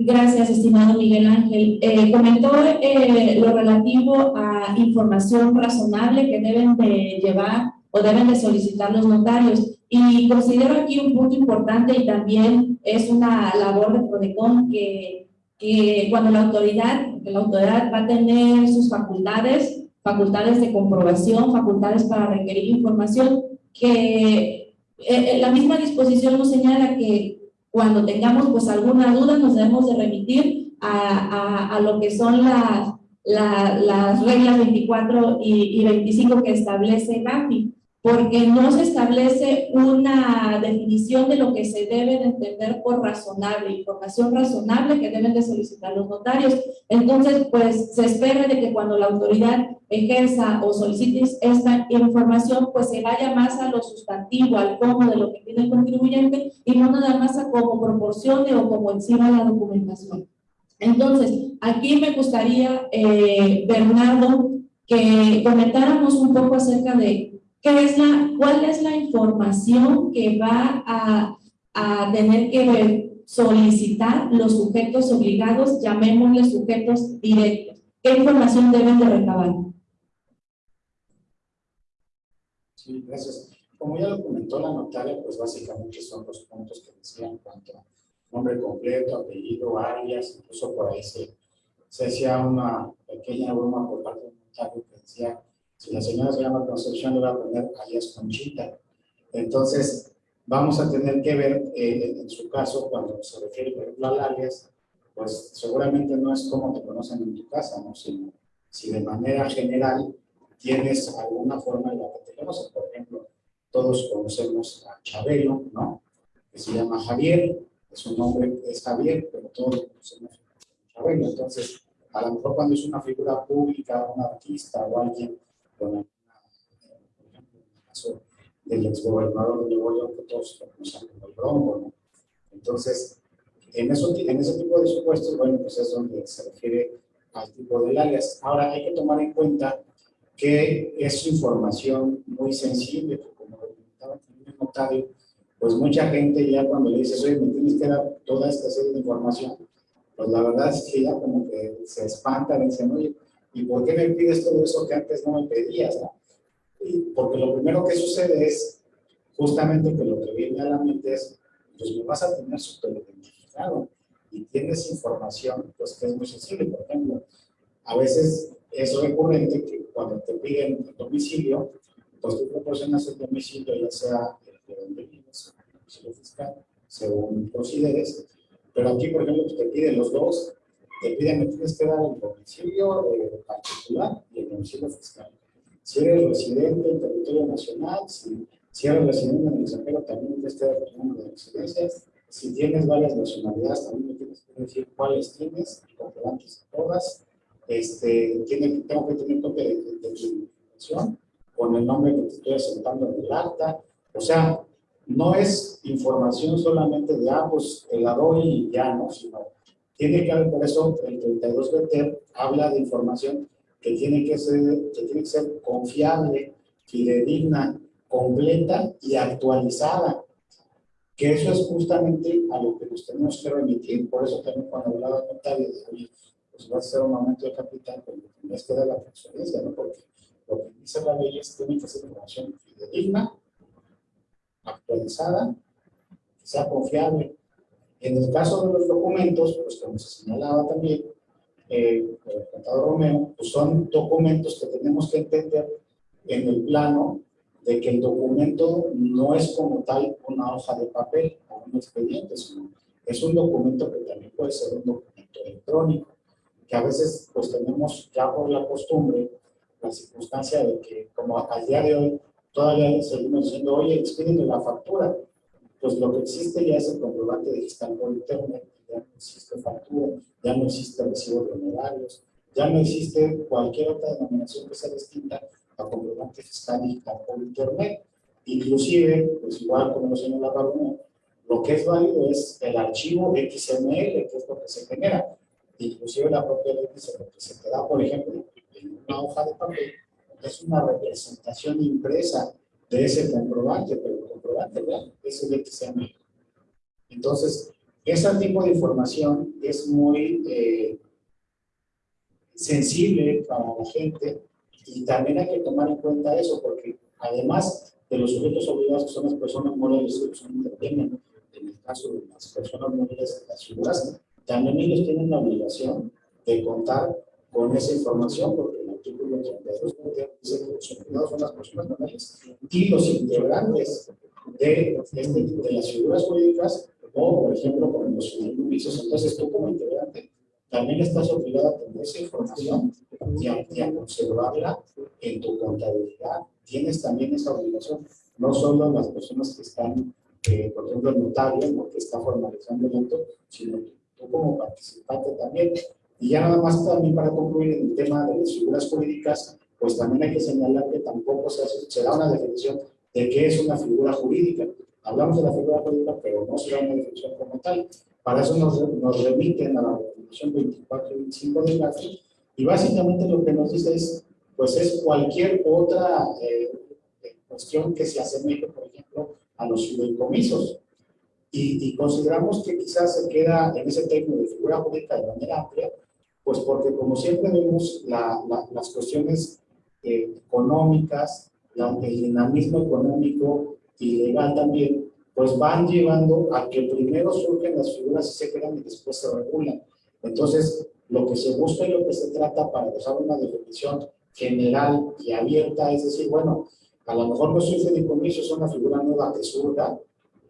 Gracias, estimado Miguel Ángel. Eh, comentó eh, lo relativo a información razonable que deben de llevar o deben de solicitar los notarios. Y considero aquí un punto importante y también es una labor de PRODECON que, que cuando la autoridad, la autoridad va a tener sus facultades, facultades de comprobación, facultades para requerir información, que eh, la misma disposición nos señala que cuando tengamos pues alguna duda nos debemos de remitir a, a, lo que son las, la, las reglas 24 y, y 25 que establece GAFI, porque no se establece una definición de lo que se debe de entender por razonable, información razonable que deben de solicitar los notarios. Entonces, pues se espera de que cuando la autoridad ejerza o solicite esta información, pues se vaya más a lo sustantivo, al cómo de lo que tiene el contribuyente y no nada más a cómo proporcione o como encima la documentación. Entonces, aquí me gustaría, eh, Bernardo, que comentáramos un poco acerca de ¿Qué es la, ¿Cuál es la información que va a, a tener que solicitar los sujetos obligados, llamémosle sujetos directos? ¿Qué información deben de recabar? Sí, gracias. Como ya lo comentó la notaria, pues básicamente son los puntos que decían cuanto nombre completo, apellido, alias, incluso por ahí se, se hacía una pequeña broma por parte del notario que decía si la señora se llama Concepción, le va a poner alias Conchita. Entonces, vamos a tener que ver, eh, en su caso, cuando se refiere, por ejemplo, al alias, pues seguramente no es como te conocen en tu casa, ¿no? Sino si de manera general tienes alguna forma en la que te conocen. Por ejemplo, todos conocemos a Chabelo, ¿no? Que se llama Javier, su nombre es Javier, pero todos conocemos a Chabelo. Entonces, a lo mejor cuando es una figura pública, un artista o alguien en el caso del exgobernador de Nuevo York, que todos conocen como el Bronco, ¿no? Entonces, en, eso, en ese tipo de supuestos, bueno, pues es donde se refiere al tipo de alias. Ahora, hay que tomar en cuenta que es información muy sensible, como lo comentaba el notario, pues mucha gente ya cuando le dices, oye, me tienes que dar toda esta serie de información, pues la verdad es que ya como que se espanta, dicen, oye, ¿Y por qué me pides todo eso que antes no me pedías? Y porque lo primero que sucede es justamente que lo que viene a la mente es, pues me vas a tener súper identificado y tienes información pues que es muy sensible. Por ejemplo, a veces es recurrente que cuando te piden el domicilio, pues tú proporcionas el domicilio, ya sea el de donde vives, el domicilio fiscal, según consideres, pero aquí, por ejemplo, te piden los dos te piden que tienes que dar el domicilio eh, particular y el domicilio fiscal. Si eres residente en territorio nacional, si, si eres residente en el extranjero, también tienes que dar el número de residencias. Si tienes varias nacionalidades, también tienes que decir cuáles tienes, y comprobantes todas. Este, tiene, tengo que tener copia de, de, de tu información con el nombre que te estoy asentando en el acta. O sea, no es información solamente de, ah, pues te la doy y ya, no, sino tiene que haber, por eso el 32 BT habla de información que tiene que ser, que tiene que ser confiable, fidedigna, completa y actualizada. Que eso es justamente a lo que nos tenemos que remitir. Por eso también cuando hablaba con Talia, de pues va a ser un aumento de capital, pero tendrías que dar la transferencia, ¿no? Porque lo que dice la ley es que tiene que ser información fidedigna, actualizada, que sea confiable en el caso de los documentos, pues como se señalaba también, eh, el contador Romeo, pues son documentos que tenemos que entender en el plano de que el documento no es como tal una hoja de papel o un expediente, sino es un documento que también puede ser un documento electrónico, que a veces pues tenemos ya por la costumbre la circunstancia de que como al día de hoy todavía seguimos diciendo, oye, expídeme la factura, pues lo que existe ya es el comprobante digital por internet, ya no existe factura, ya no existe recibo de honorarios, ya no existe cualquier otra denominación que sea distinta a comprobante fiscal digital por internet. Inclusive, pues igual como lo señalaba Bruno, lo que es válido es el archivo XML, que es lo que se genera. Inclusive la propia ley dice lo que se te da, por ejemplo, en una hoja de papel, es una representación impresa de ese comprobante, pero el comprobante real es el XML. Entonces, ese tipo de información es muy eh, sensible para la gente y también hay que tomar en cuenta eso, porque además de los sujetos obligados que son las personas morales que son intervienen, en el caso de las personas morales, las figuras, también ellos tienen la obligación de contar con esa información, porque el artículo 32 dice que los obligados son las personas morales y los integrantes de, de las figuras jurídicas o, por ejemplo, con los fideicomisos. Entonces, tú como integrante también estás obligado a tener esa información y a, conservarla en tu contabilidad. Tienes también esa obligación, no solo las personas que están, eh, por ejemplo, el notario, que está formalizando el acto, sino tú como participante también. Y ya nada más también para concluir en el tema de las figuras jurídicas, pues también hay que señalar que tampoco se, hace, se da una definición de qué es una figura jurídica. Hablamos de la figura jurídica, pero no se da una definición como tal. Para eso nos, nos remiten a la definición 24 y 25 del GAFI, y básicamente lo que nos dice es, pues es cualquier otra eh, cuestión que se asemeje, por ejemplo, a los fideicomisos. Y, y, consideramos que quizás se queda en ese término de figura jurídica de manera amplia, pues porque como siempre vemos la, las cuestiones eh, económicas, el dinamismo económico y legal también, pues van llevando a que primero surgen las figuras y se quedan y después se regulan. Entonces, lo que se busca y lo que se trata para dejar una definición general y abierta es decir, bueno, a lo mejor no soy fideicomiso, es una figura nueva que surga,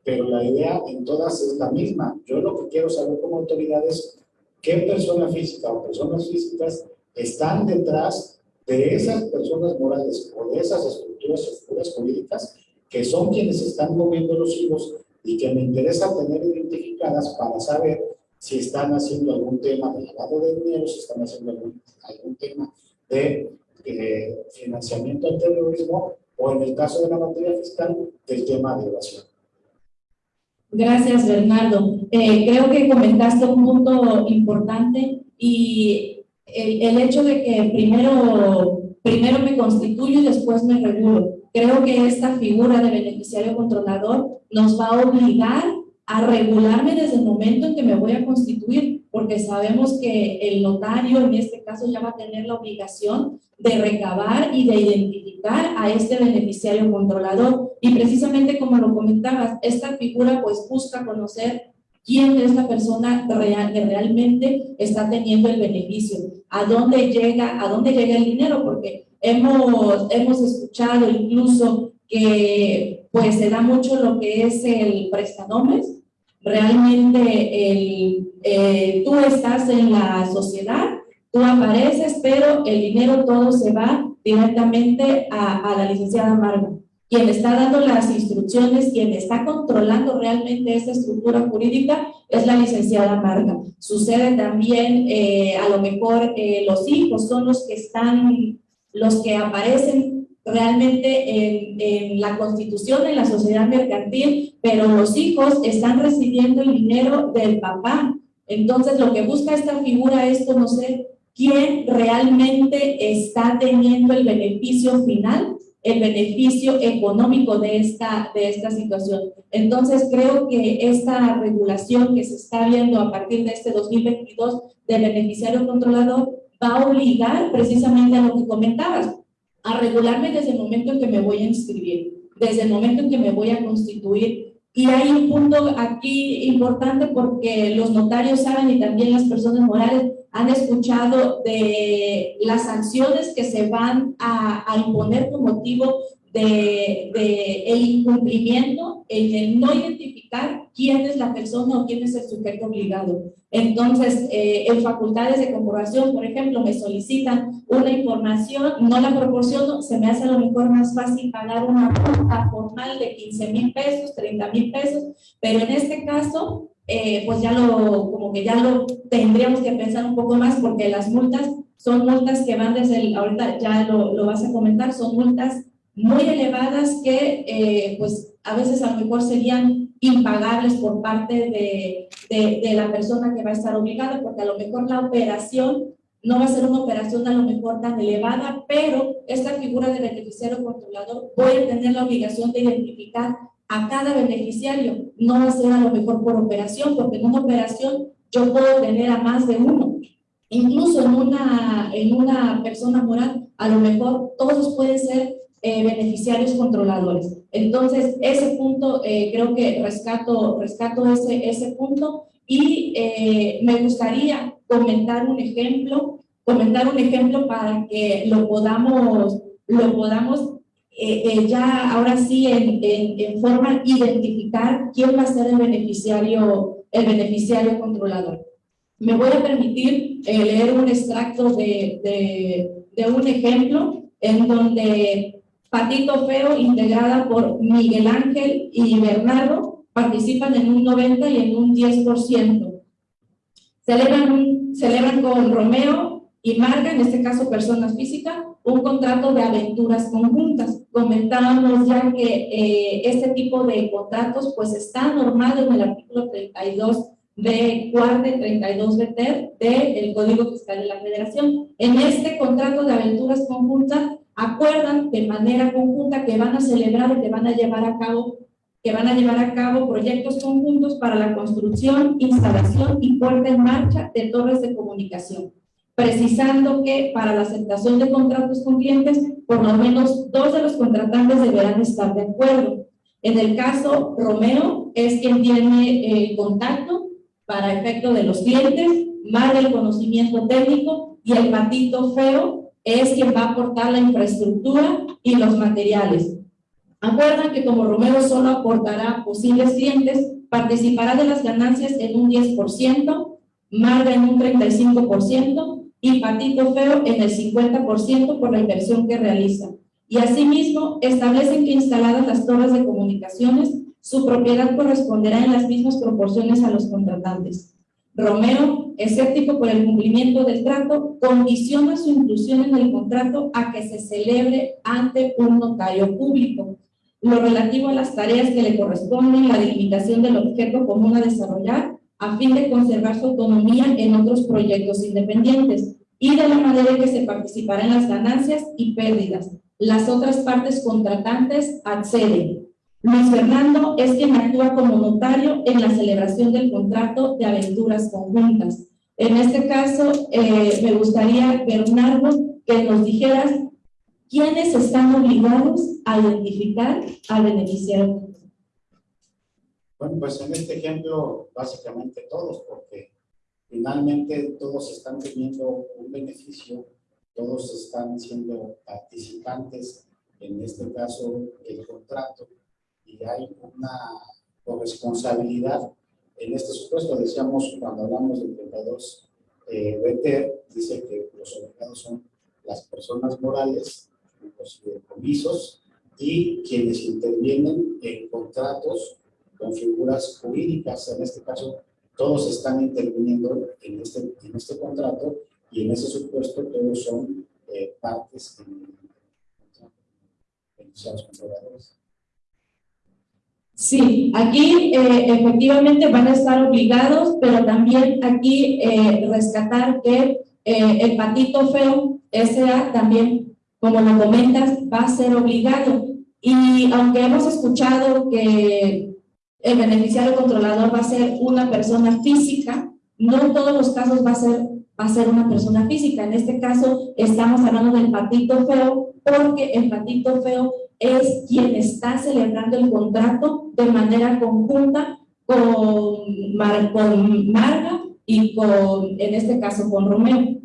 pero la idea en todas es la misma. Yo lo que quiero saber como autoridad es qué persona física o personas físicas están detrás de esas personas morales o de esas estructuras figuras políticas que son quienes están moviendo los hilos y que me interesa tener identificadas para saber si están haciendo algún tema de lavado de dinero, si están haciendo algún, algún tema de eh, financiamiento al terrorismo o en el caso de la materia fiscal, del tema de evasión. Gracias, Bernardo. Eh, creo que comentaste un punto importante y el, el, hecho de que primero, primero me constituyo y después me regulo. Creo que esta figura de beneficiario controlador nos va a obligar a regularme desde el momento en que me voy a constituir, porque sabemos que el notario en este caso ya va a tener la obligación de recabar y de identificar a este beneficiario controlador. Y precisamente como lo comentabas, esta figura pues busca conocer quién es la persona real, que realmente está teniendo el beneficio, a dónde llega, a dónde llega el dinero, porque hemos, hemos escuchado incluso que pues se da mucho lo que es el prestanomes, Realmente eh, tú estás en la sociedad, tú apareces, pero el dinero todo se va directamente a, a la licenciada Marga. Quien está dando las instrucciones, quien está controlando realmente esta estructura jurídica es la licenciada Marga. Sucede también, eh, a lo mejor eh, los hijos son los que están, los que aparecen realmente en, la constitución de la sociedad mercantil, pero los hijos están recibiendo el dinero del papá. Entonces, lo que busca esta figura es conocer quién realmente está teniendo el beneficio final, el beneficio económico de esta, de esta situación. Entonces, creo que esta regulación que se está viendo a partir de este 2022 del beneficiario controlador va a obligar precisamente a lo que comentabas, a regularme desde el momento en que me voy a inscribir, desde el momento en que me voy a constituir. Y hay un punto aquí importante porque los notarios saben y también las personas morales han escuchado de las sanciones que se van a, a imponer con motivo de, de, el incumplimiento, el de no identificar quién es la persona o quién es el sujeto obligado. Entonces, eh, en facultades de comprobación, por ejemplo, me solicitan una información, no la proporciono, se me hace a lo mejor más fácil pagar una multa formal de 15 mil pesos, 30 mil pesos, pero en este caso, eh, pues ya lo, como que ya lo tendríamos que pensar un poco más porque las multas son multas que van desde el, ahorita ya lo, lo vas a comentar, son multas muy elevadas que eh, pues a veces a lo mejor serían impagables por parte de, de, de, la persona que va a estar obligada, porque a lo mejor la operación no va a ser una operación a lo mejor tan elevada, pero esta figura de beneficiario controlador puede tener la obligación de identificar a cada beneficiario, no va a ser a lo mejor por operación, porque en una operación yo puedo tener a más de uno. Incluso en una, en una persona moral, a lo mejor todos pueden ser eh, beneficiarios controladores. Entonces, ese punto, eh, creo que rescato, rescato ese, ese punto y eh, me gustaría comentar un ejemplo, comentar un ejemplo para que lo podamos, lo podamos ya ahora sí en, en, en, forma identificar quién va a ser el beneficiario, el beneficiario controlador. Me voy a permitir leer un extracto de, de, un ejemplo en donde Patito Feo, integrada por Miguel Ángel y Bernardo, participan en un 90 y en un 10%. Celebran, celebran con Romeo y Marga, en este caso personas físicas, un contrato de aventuras conjuntas. Comentábamos ya que eh, este tipo de contratos pues está normado en el artículo 32 de cuarta 32 BT del Código Fiscal de la Federación. En este contrato de aventuras conjuntas acuerdan de manera conjunta que van a celebrar y que van a llevar a cabo que van a llevar a cabo proyectos conjuntos para la construcción, instalación y puesta en marcha de torres de comunicación, precisando que para la aceptación de contratos con clientes, por lo menos dos de los contratantes deberán estar de acuerdo. En el caso Romeo es quien tiene el contacto para efecto de los clientes, más el conocimiento técnico y el patito feo es quien va a aportar la infraestructura y los materiales. Acuerdan que como Romero solo aportará posibles clientes, participará de las ganancias en un 10%, Marga en un 35% y Patito Feo en el 50% por la inversión que realiza. Y asimismo, establecen que instaladas las torres de comunicaciones, su propiedad corresponderá en las mismas proporciones a los contratantes. Romero, escéptico por el cumplimiento del trato, condiciona su inclusión en el contrato a que se celebre ante un notario público. Lo relativo a las tareas que le corresponden, la delimitación del objeto común a desarrollar, a fin de conservar su autonomía en otros proyectos independientes, y de la manera en que se participará en las ganancias y pérdidas. Las otras partes contratantes acceden. Luis Fernando es quien actúa como notario en la celebración del contrato de aventuras conjuntas. En este caso, eh, me gustaría, Bernardo, que nos dijeras quiénes están obligados a identificar al beneficiario. Bueno, pues en este ejemplo, básicamente todos, porque finalmente todos están teniendo un beneficio, todos están siendo participantes, en este caso, el contrato y hay una corresponsabilidad. En este supuesto, decíamos cuando hablamos del 32 eh, dice que los obligados son las personas morales, los comisos y quienes intervienen en contratos con figuras jurídicas. En este caso, todos están interviniendo en este, en este contrato y en ese supuesto todos son eh, partes en, en, en, controladores. Sí, aquí eh, efectivamente van a estar obligados, pero también aquí eh, rescatar que eh, el patito feo SA también, como lo comentas, va a ser obligado. Y aunque hemos escuchado que el beneficiario controlador va a ser una persona física, no en todos los casos va a ser, va a ser una persona física. En este caso estamos hablando del patito feo porque el patito feo es quien está celebrando el contrato de manera conjunta con, Mar con Marga y con, en este caso, con Romeo.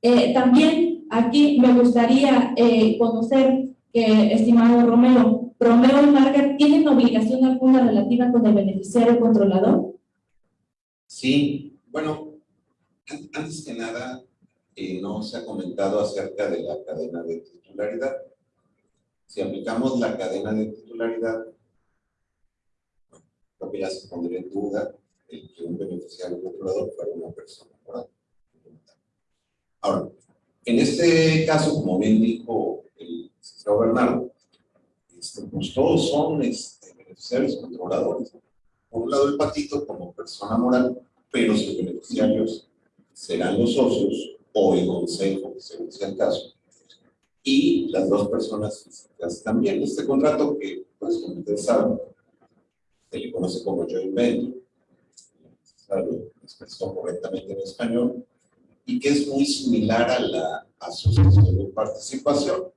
Eh, también aquí me gustaría eh, conocer que, estimado Romeo, Romeo y Margaret tienen obligación alguna relativa con el beneficiario controlador. Sí, bueno, an- antes que nada, eh, no se ha comentado acerca de la cadena de titularidad. Si aplicamos la cadena de titularidad, creo que ya se pondría en duda el que un beneficiario controlador fuera una persona. Ahora, en este caso, como bien dijo el licenciado Bernardo, este, pues todos son este, beneficiarios controladores. Por un lado, el patito como persona moral, pero sus beneficiarios serán los socios o el consejo, según sea el caso, y las dos personas físicas también. Este contrato que, pues, como ustedes saben, se le conoce como joint venture, lo expresó correctamente en español, y que es muy similar a la asociación de participación,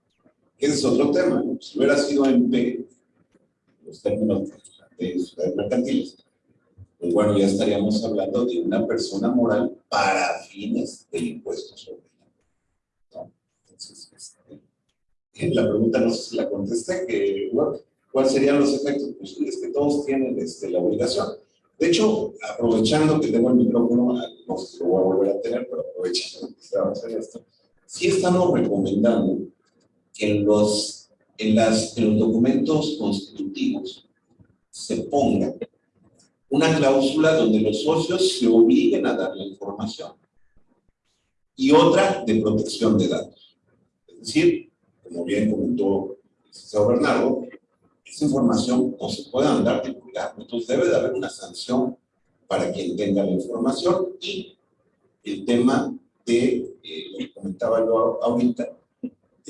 ese es otro tema. Si hubiera sido en P, los términos de sociedades mercantiles, pues bueno, ya estaríamos hablando de una persona moral para fines del impuesto sobre la ¿no? Entonces, este, eh, la pregunta no sé si la contesté, que bueno, ¿cuáles serían los efectos? Pues es que todos tienen este, la obligación. De hecho, aprovechando que tengo el micrófono, ah, no sé si lo voy a volver a tener, pero aprovechando que estamos en esto, sí estamos recomendando que los, en las, en los documentos constitutivos se ponga una cláusula donde los socios se obliguen a dar la información y otra de protección de datos. Es decir, como bien comentó el Bernardo, esa información no se puede andar divulgando, entonces debe de haber una sanción para quien tenga la información y el tema de, eh, lo que comentaba yo ahorita,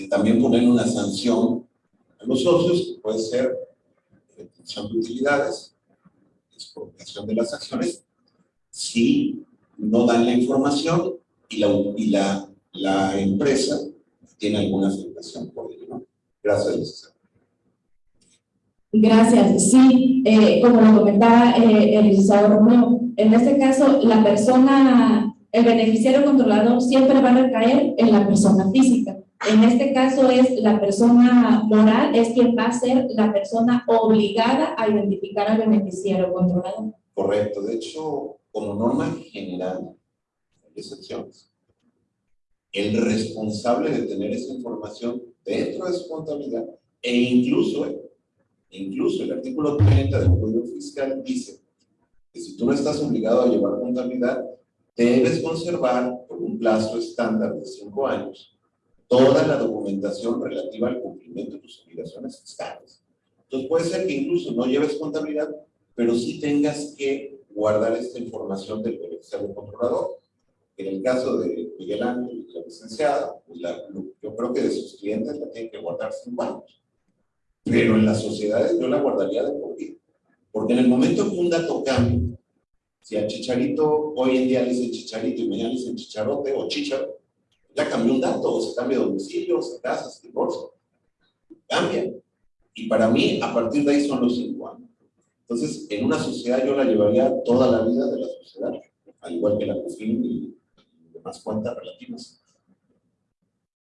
también poner una sanción a los socios, que puede ser retención de utilidades, expropiación de las acciones, si no dan la información y la, y la, la empresa tiene alguna afectación por ello. ¿no? Gracias, licenciado. Gracias. Sí, eh, como lo comentaba eh, el licenciado Romeo, en este caso la persona, el beneficiario controlador siempre va a recaer en la persona física. En este caso es la persona moral, es quien va a ser la persona obligada a identificar al beneficiario controlador. Correcto. De hecho, como norma general, hay excepciones. El responsable de tener esa información dentro de su contabilidad e incluso, incluso el artículo 30 del Código Fiscal dice que si tú no estás obligado a llevar contabilidad, debes conservar por un plazo estándar de cinco años toda la documentación relativa al cumplimiento de tus obligaciones fiscales. Entonces puede ser que incluso no lleves contabilidad, pero sí tengas que guardar esta información del beneficiario controlador. En el caso de Miguel Ángel, la licenciada, pues la- yo creo que de sus clientes la tienen que guardar cinco años. Pero en las sociedades yo la guardaría de por vida. Porque en el momento que un dato cambie, si a Chicharito hoy en día le dicen Chicharito y mañana le dicen Chicharote o Chicharo, ya cambió un dato, se cambia de domicilio, se casa, se divorcia. Cambia. Y para mí, a partir de ahí son los cinco años. Entonces, en una sociedad yo la llevaría toda la vida de la sociedad, al igual que la COFIN y demás cuentas relativas.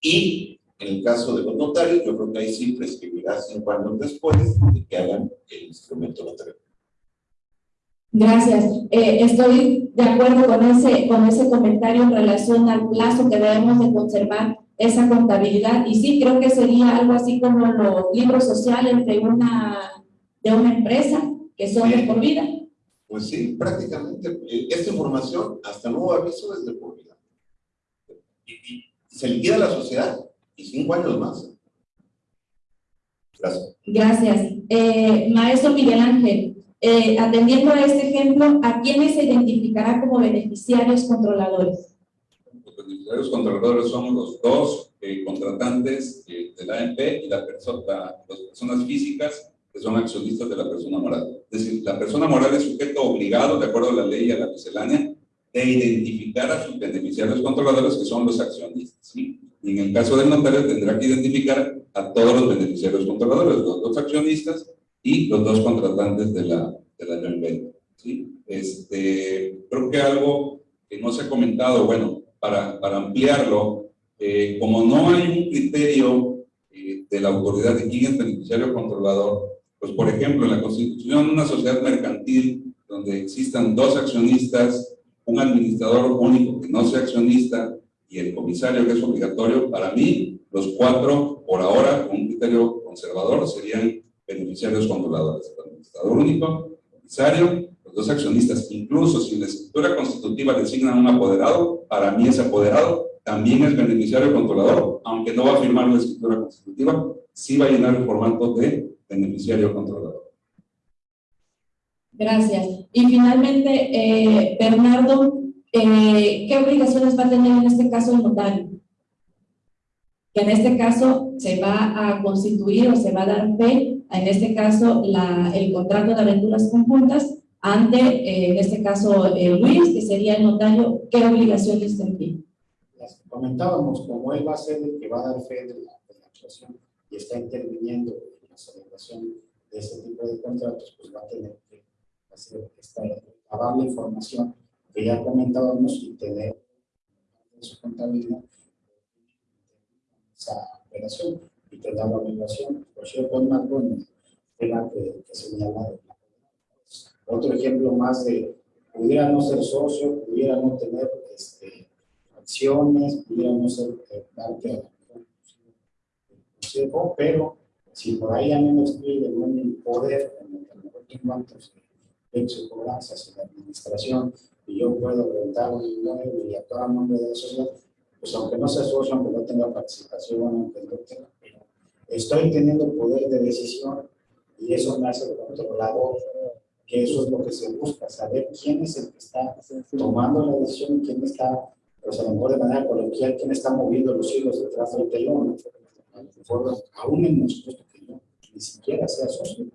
Y en el caso de los notarios, yo creo que ahí sí prescribirá cinco años después de que hagan el instrumento notario. Gracias. Eh, estoy de acuerdo con ese, con ese comentario en relación al plazo que debemos de conservar esa contabilidad. Y sí, creo que sería algo así como los libros sociales de una, de una empresa que son de por vida. Pues sí, prácticamente eh, esta información, hasta nuevo aviso, es de por vida. Y, y se liquida la sociedad y cinco años más. Gracias. Gracias. Eh, maestro Miguel Ángel, eh, atendiendo a este ejemplo, ¿a quiénes se identificará como beneficiarios controladores? Los beneficiarios controladores somos los dos eh, contratantes eh, de la AMP y las personas físicas que son accionistas de la persona moral. Es decir, la persona moral es sujeto obligado, de acuerdo a la ley y a la miscelánea, de identificar a sus beneficiarios controladores, que son los accionistas. Y en el caso del notario tendrá que identificar a todos los beneficiarios controladores, los dos accionistas y los dos contratantes de la, de la joint venture, ¿sí? Este, creo que algo que no se ha comentado, bueno, para, para ampliarlo, eh, como no hay un criterio eh, de la autoridad de quién es beneficiario controlador, pues por ejemplo, en la constitución de una sociedad mercantil donde existan dos accionistas, un administrador único que no sea accionista y el comisario que es obligatorio, para mí los cuatro, por ahora, con un criterio conservador, serían beneficiarios controladores. El administrador único, el los dos accionistas. Incluso si la escritura constitutiva designa un apoderado, para mí ese apoderado también es beneficiario controlador, aunque no va a firmar la escritura constitutiva, sí va a llenar el formato de beneficiario controlador. Gracias. Y finalmente, eh, Bernardo, eh, ¿qué obligaciones va a tener en este caso el notario? Que en este caso se va a constituir o se va a dar fe, en este caso, el contrato de aventuras conjuntas ante, eh, en este caso, Luis, que sería el notario, ¿qué obligaciones tendría? Las que comentábamos, como él va a ser el que va a dar fe de la, de actuación y está interviniendo en la celebración de ese tipo de contratos, pues va a tener que hacer esta la información que ya comentábamos y tener en su contabilidad esa operación y tener la obligación, por cierto, es más que, que otro ejemplo más de pudiera no ser socio, pudiera no tener este, acciones, pudiera no ser eh, parte consejo, pero si por ahí a mí me escribe un poder en el que mejor tengo antes de cobranzas en la administración y yo puedo rentar un inmueble y actuar a nombre de la sociedad, pues aunque no sea socio, aunque no tenga participación, aunque no tenga, estoy teniendo poder de decisión y eso me hace controlador, que eso es lo que se busca, saber quién es el que está tomando la decisión, quién está, pues a lo mejor de manera coloquial, quién está moviendo los hilos detrás del telón, aún en nosotros que yo ni siquiera sea socio.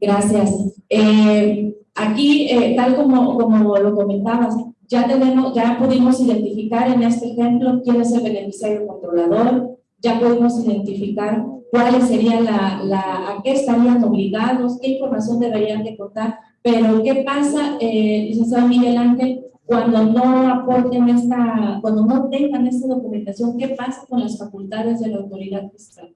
Gracias. Eh, aquí, eh, tal como, como lo comentabas, ya tenemos, ya pudimos identificar en este ejemplo quién es el beneficiario controlador, ya pudimos identificar cuáles serían la, la, a qué estarían obligados, qué información deberían de contar, pero ¿qué pasa, eh, licenciado Miguel Ángel, cuando no aporten esta, cuando no tengan esta documentación, ¿qué pasa con las facultades de la autoridad fiscal?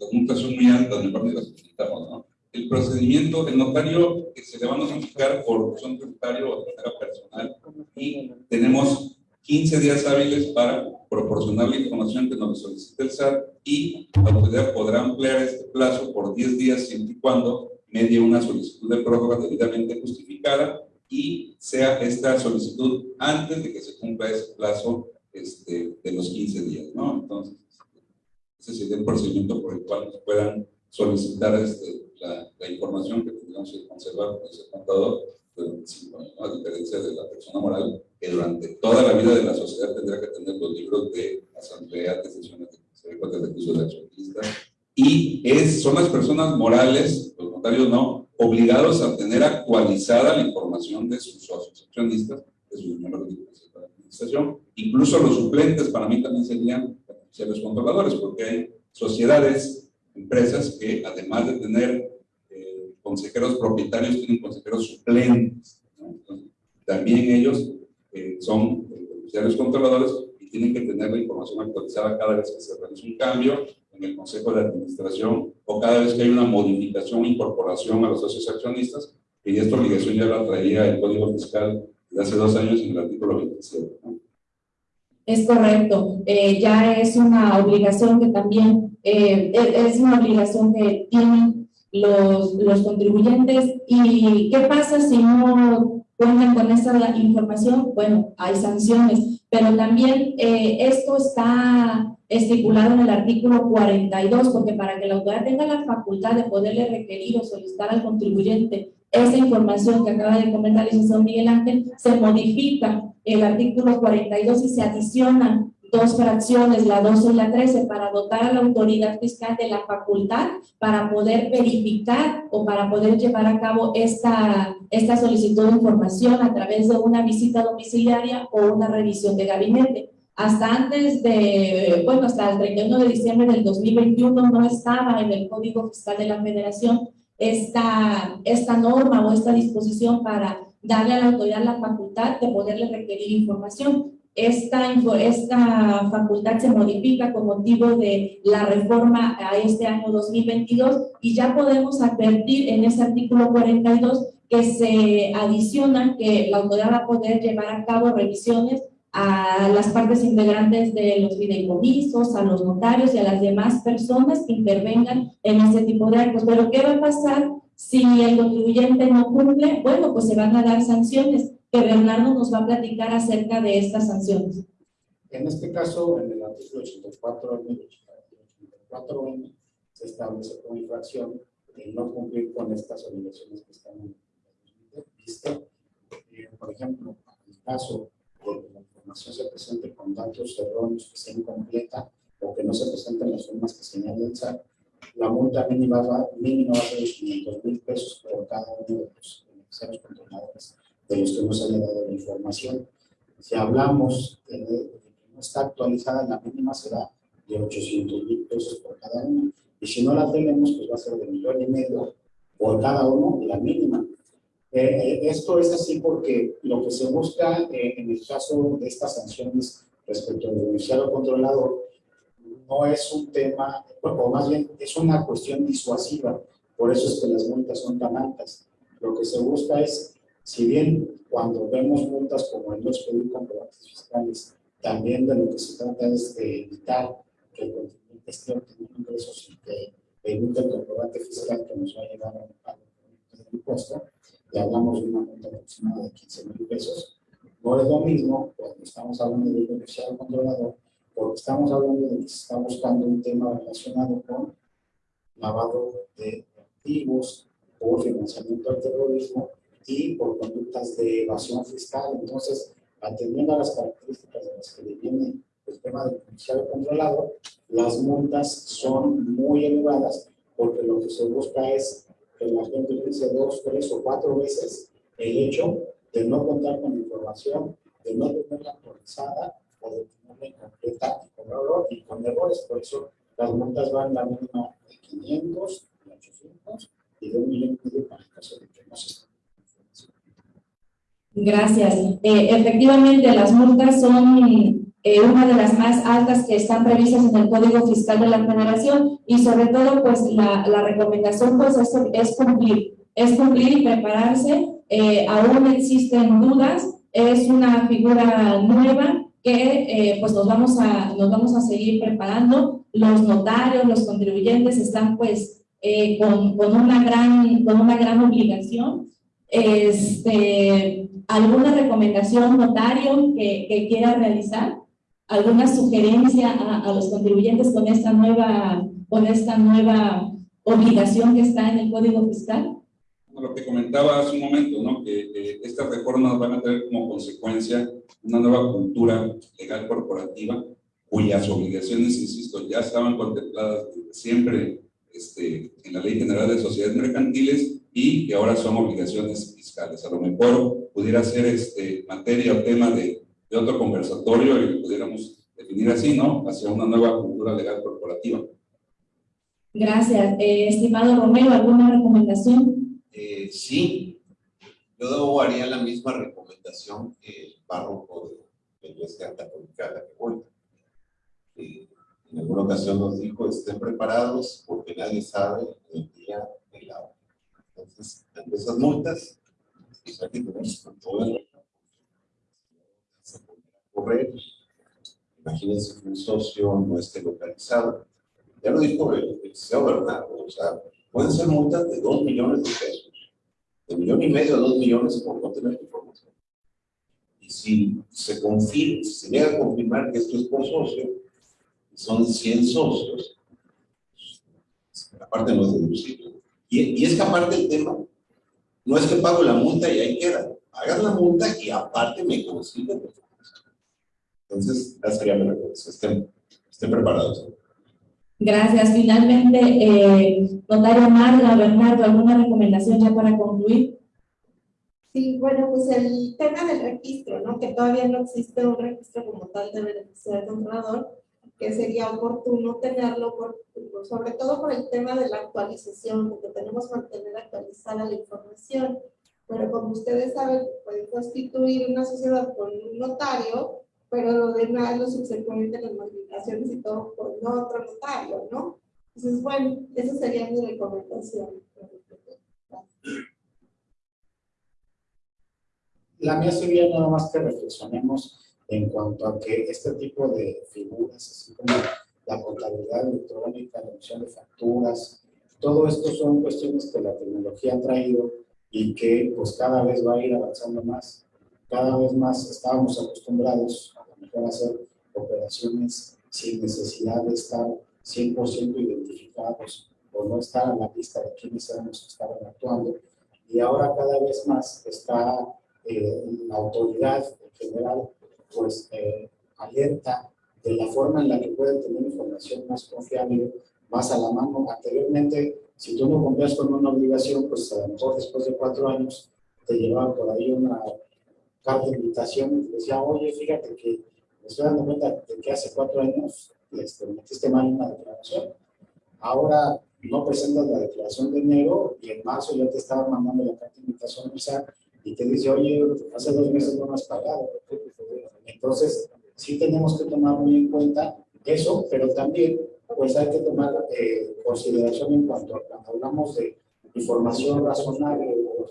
Las multas son muy altas, me parece, las necesitamos, ¿no? El procedimiento, el notario que se le va a notificar por razón tributaria o de manera personal y tenemos 15 días hábiles para proporcionar la información que nos solicite el SAT y la autoridad podrá ampliar este plazo por 10 días siempre y cuando medie una solicitud de prórroga debidamente justificada y sea esta solicitud antes de que se cumpla ese plazo este, de los 15 días, ¿no? Entonces, ese sería el procedimiento por el cual nos puedan solicitar este, la, la, información que tendríamos que conservar con ese contador durante 5 años, ¿no? a diferencia de la persona moral que durante toda la vida de la sociedad tendrá que tener los libros de asamblea, de sesiones de consejo, de recursos de accionistas, y es, son las personas morales, los notarios no, obligados a tener actualizada la información de sus socios accionistas, de sus miembros de la administración, incluso los suplentes para mí también serían beneficiarios controladores, porque hay sociedades, empresas que además de tener consejeros propietarios, tienen consejeros suplentes, ¿no? Entonces, también ellos eh, son beneficiarios controladores y tienen que tener la información actualizada cada vez que se realiza un cambio en el Consejo de Administración o cada vez que hay una modificación o incorporación a los socios accionistas, y esta obligación ya la traía el Código Fiscal de hace dos años en el artículo 27. ¿no? Es correcto, eh, ya es una obligación que también, eh, es una obligación que tienen los, los contribuyentes. ¿Y qué pasa si no cuentan con esa información? Bueno, hay sanciones, pero también eh, esto está estipulado en el artículo 42, porque para que la autoridad tenga la facultad de poderle requerir o solicitar al contribuyente esa información que acaba de comentar el licenciado Miguel Ángel, se modifica el artículo 42 y se adicionan dos fracciones, la 12 y la 13, para dotar a la autoridad fiscal de la facultad para poder verificar o para poder llevar a cabo esta, esta solicitud de información a través de una visita domiciliaria o una revisión de gabinete. Hasta antes de, bueno, hasta el 31 de diciembre del 2021 no estaba en el Código Fiscal de la Federación esta, esta norma o esta disposición para darle a la autoridad la facultad de poderle requerir información. Esta, esta facultad se modifica con motivo de la reforma a este año 2022 y ya podemos advertir en ese artículo 42 que se adiciona que la autoridad va a poder llevar a cabo revisiones a las partes integrantes de los fideicomisos, a los notarios y a las demás personas que intervengan en ese tipo de actos. Pero ¿qué va a pasar si el contribuyente no cumple? Bueno, pues se van a dar sanciones, que Bernardo nos va a platicar acerca de estas sanciones. En este caso, en el artículo 84, 84 se establece como infracción el no cumplir con estas obligaciones que están en el visto. Eh, por ejemplo, en el caso de que la información se presente con datos erróneos, que sea incompleta o que no se presenten las formas que señala el SAT, la multa mínima va, mínima va a ser de 500 mil pesos por cada uno de los beneficiarios controladores de los que no se haya dado la información. Si hablamos de que no está actualizada, la mínima será de 800 mil pesos por cada uno. Y si no la tenemos, pues va a ser de millón y medio por cada uno, la mínima. Eh, eh, esto es así porque lo que se busca eh, en el caso de estas sanciones respecto al beneficiario controlador no es un tema, o más bien es una cuestión disuasiva, por eso es que las multas son tan altas. Lo que se busca es, si bien cuando vemos multas como el no expedir comprobantes fiscales, también de lo que se trata es de evitar que el contribuyente esté obteniendo ingresos y que emita el comprobante fiscal que nos va a llevar a del impuesto, y hablamos de una multa aproximada de 15 mil pesos, no es lo mismo cuando estamos hablando de beneficiario controlador, porque estamos hablando de que se está buscando un tema relacionado con lavado de activos por financiamiento al terrorismo y por conductas de evasión fiscal. Entonces, atendiendo a las características de las que viene el tema del beneficiario controlado, las multas son muy elevadas porque lo que se busca es que la gente utilice dos, tres o cuatro veces el hecho de no contar con información, de no tenerla actualizada o de tenerla incompleta y con error y con errores. Por eso las multas van la de 500, de 800 y de un millón y medio para el caso de que no se Gracias. Eh, efectivamente, las multas son eh, una de las más altas que están previstas en el Código Fiscal de la Federación y sobre todo, pues la, la recomendación pues es, es cumplir, es cumplir y prepararse. Eh, aún existen dudas, es una figura nueva que eh, pues nos vamos, a, nos vamos a seguir preparando. Los notarios, los contribuyentes están pues eh, con, con, una gran, con una gran obligación. Este, ¿Alguna recomendación, notario, que, que quiera realizar? ¿Alguna sugerencia a, a, los contribuyentes con esta, nueva, con esta nueva obligación que está en el Código Fiscal? Lo que comentaba hace un momento, ¿no? que, que estas reformas van a tener como consecuencia una nueva cultura legal corporativa cuyas obligaciones, insisto, ya estaban contempladas siempre este, en la Ley General de Sociedades Mercantiles y que ahora son obligaciones fiscales. A lo mejor pudiera ser este, materia o tema de, de otro conversatorio y pudiéramos definir así, ¿no? Hacia una nueva cultura legal corporativa. Gracias. Eh, estimado Romero, ¿alguna recomendación? Eh, sí, yo haría la misma recomendación que el párroco de la Iglesia Católica a la que voy. Eh, en alguna ocasión nos dijo, estén preparados porque nadie sabe el día de la hora. Entonces, ante esas multas, pues con correr. Imagínense que un socio no esté localizado. Ya lo dijo el, CEO Bernardo, o sea, pueden ser multas de 2 millones de pesos, de millón y medio a 2 millones por no tener información. Y si se confirma, si se llega a confirmar que esto es por socio, son 100 socios, aparte no es deducible. Y, y es que aparte el tema, no es que pago la multa y ahí queda. Pagas la multa y aparte me consiguen. Entonces, esa sería mi recomendación. Estén, estén preparados. Gracias. Finalmente, eh, notario Marla, Bernardo, ¿alguna recomendación ya para concluir? Sí, bueno, pues el tema del registro, ¿no? Que todavía no existe un registro como tal de beneficiario controlador, que sería oportuno tenerlo, por, sobre todo por el tema de la actualización, porque tenemos que mantener actualizada la información. pero como ustedes saben, pueden constituir una sociedad con un notario, pero lo demás, lo subsecuente, las modificaciones y todo con otro notario, ¿no? Entonces, bueno, esa sería mi recomendación. La mía sería nada más que reflexionemos en cuanto a que este tipo de figuras, así como la contabilidad electrónica, la emisión de facturas, todo esto son cuestiones que la tecnología ha traído y que pues cada vez va a ir avanzando más. Cada vez más estábamos acostumbrados a lo mejor hacer operaciones sin necesidad de estar 100% identificados o no estar a la vista de quiénes éramos que estaban actuando. Y ahora cada vez más está eh, la autoridad en general pues eh, alerta de la forma en la que pueden tener información más confiable, más a la mano. Anteriormente, si tú no cumplías con una obligación, pues a lo mejor después de cuatro años te llevaban por ahí una carta de invitación y te decía, oye, fíjate que me estoy dando cuenta de que hace cuatro años este, metiste mal una declaración. Ahora no presentas la declaración de enero y en marzo ya te estaban mandando la carta de invitación y te dice, oye, hace dos meses no me has pagado. Entonces, sí tenemos que tomar muy en cuenta eso, pero también pues hay que tomar eh, consideración en cuanto a cuando hablamos de información razonable o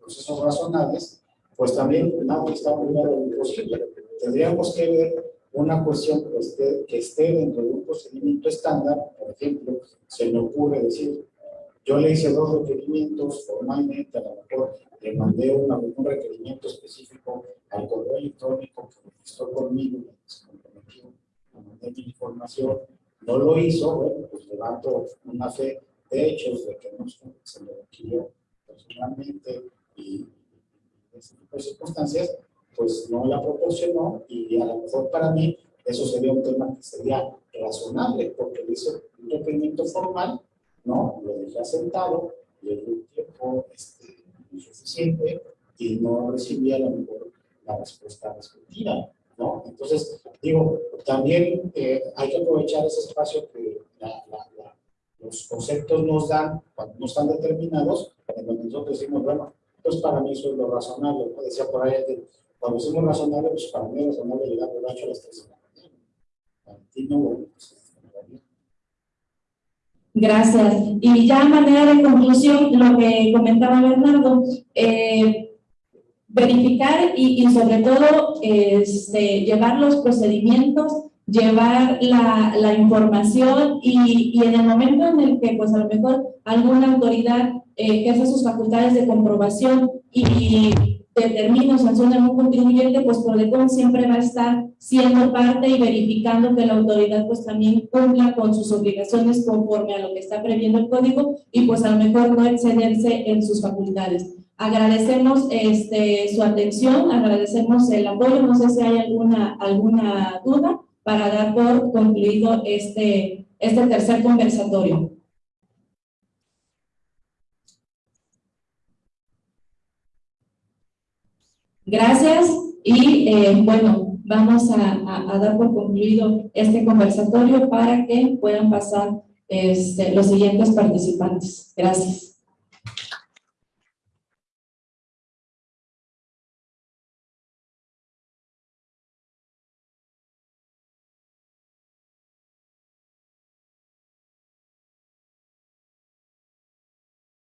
procesos razonables, pues también nadie está a lo imposible. Tendríamos que ver una cuestión que esté, que esté dentro de un procedimiento estándar, por ejemplo, se me ocurre decir, yo le hice dos requerimientos formalmente, a lo mejor le mandé un requerimiento específico al correo electrónico que registró conmigo, se comprometió, le mandé mi información, no lo hizo, bueno, pues levanto una fe de hechos de que no se lo requirió personalmente y en ese tipo de circunstancias, pues no la proporcionó y a lo mejor para mí eso sería un tema que sería razonable porque le hizo un requerimiento formal, ¿no? Lo dejé asentado, le di un tiempo este, insuficiente y no recibía la, mejor, la respuesta respectiva. ¿no? Entonces, digo, también eh, hay que aprovechar ese espacio que los conceptos nos dan cuando no están determinados, donde nosotros decimos, bueno, pues para mí eso es lo razonable. Decía por ahí, cuando decimos razonable, pues para mí es razonable llegar borracho a las 3 de la mañana. Para ti no, bueno, pues Gracias. Y ya manera de conclusión, lo que comentaba Bernardo, eh, verificar y, sobre todo este, llevar los procedimientos, llevar la, información y, en el momento en el que pues a lo mejor alguna autoridad eh, que hace sus facultades de comprobación y determina o sanciona un contribuyente, pues Prodecon siempre va a estar siendo parte y verificando que la autoridad pues también cumpla con sus obligaciones conforme a lo que está previendo el código y pues a lo mejor no excederse en sus facultades. Agradecemos este, su atención, agradecemos el apoyo, no sé si hay alguna, alguna duda para dar por concluido este, este tercer conversatorio. Gracias y eh, bueno, vamos a, dar por concluido este conversatorio para que puedan pasar este, los siguientes participantes. Gracias.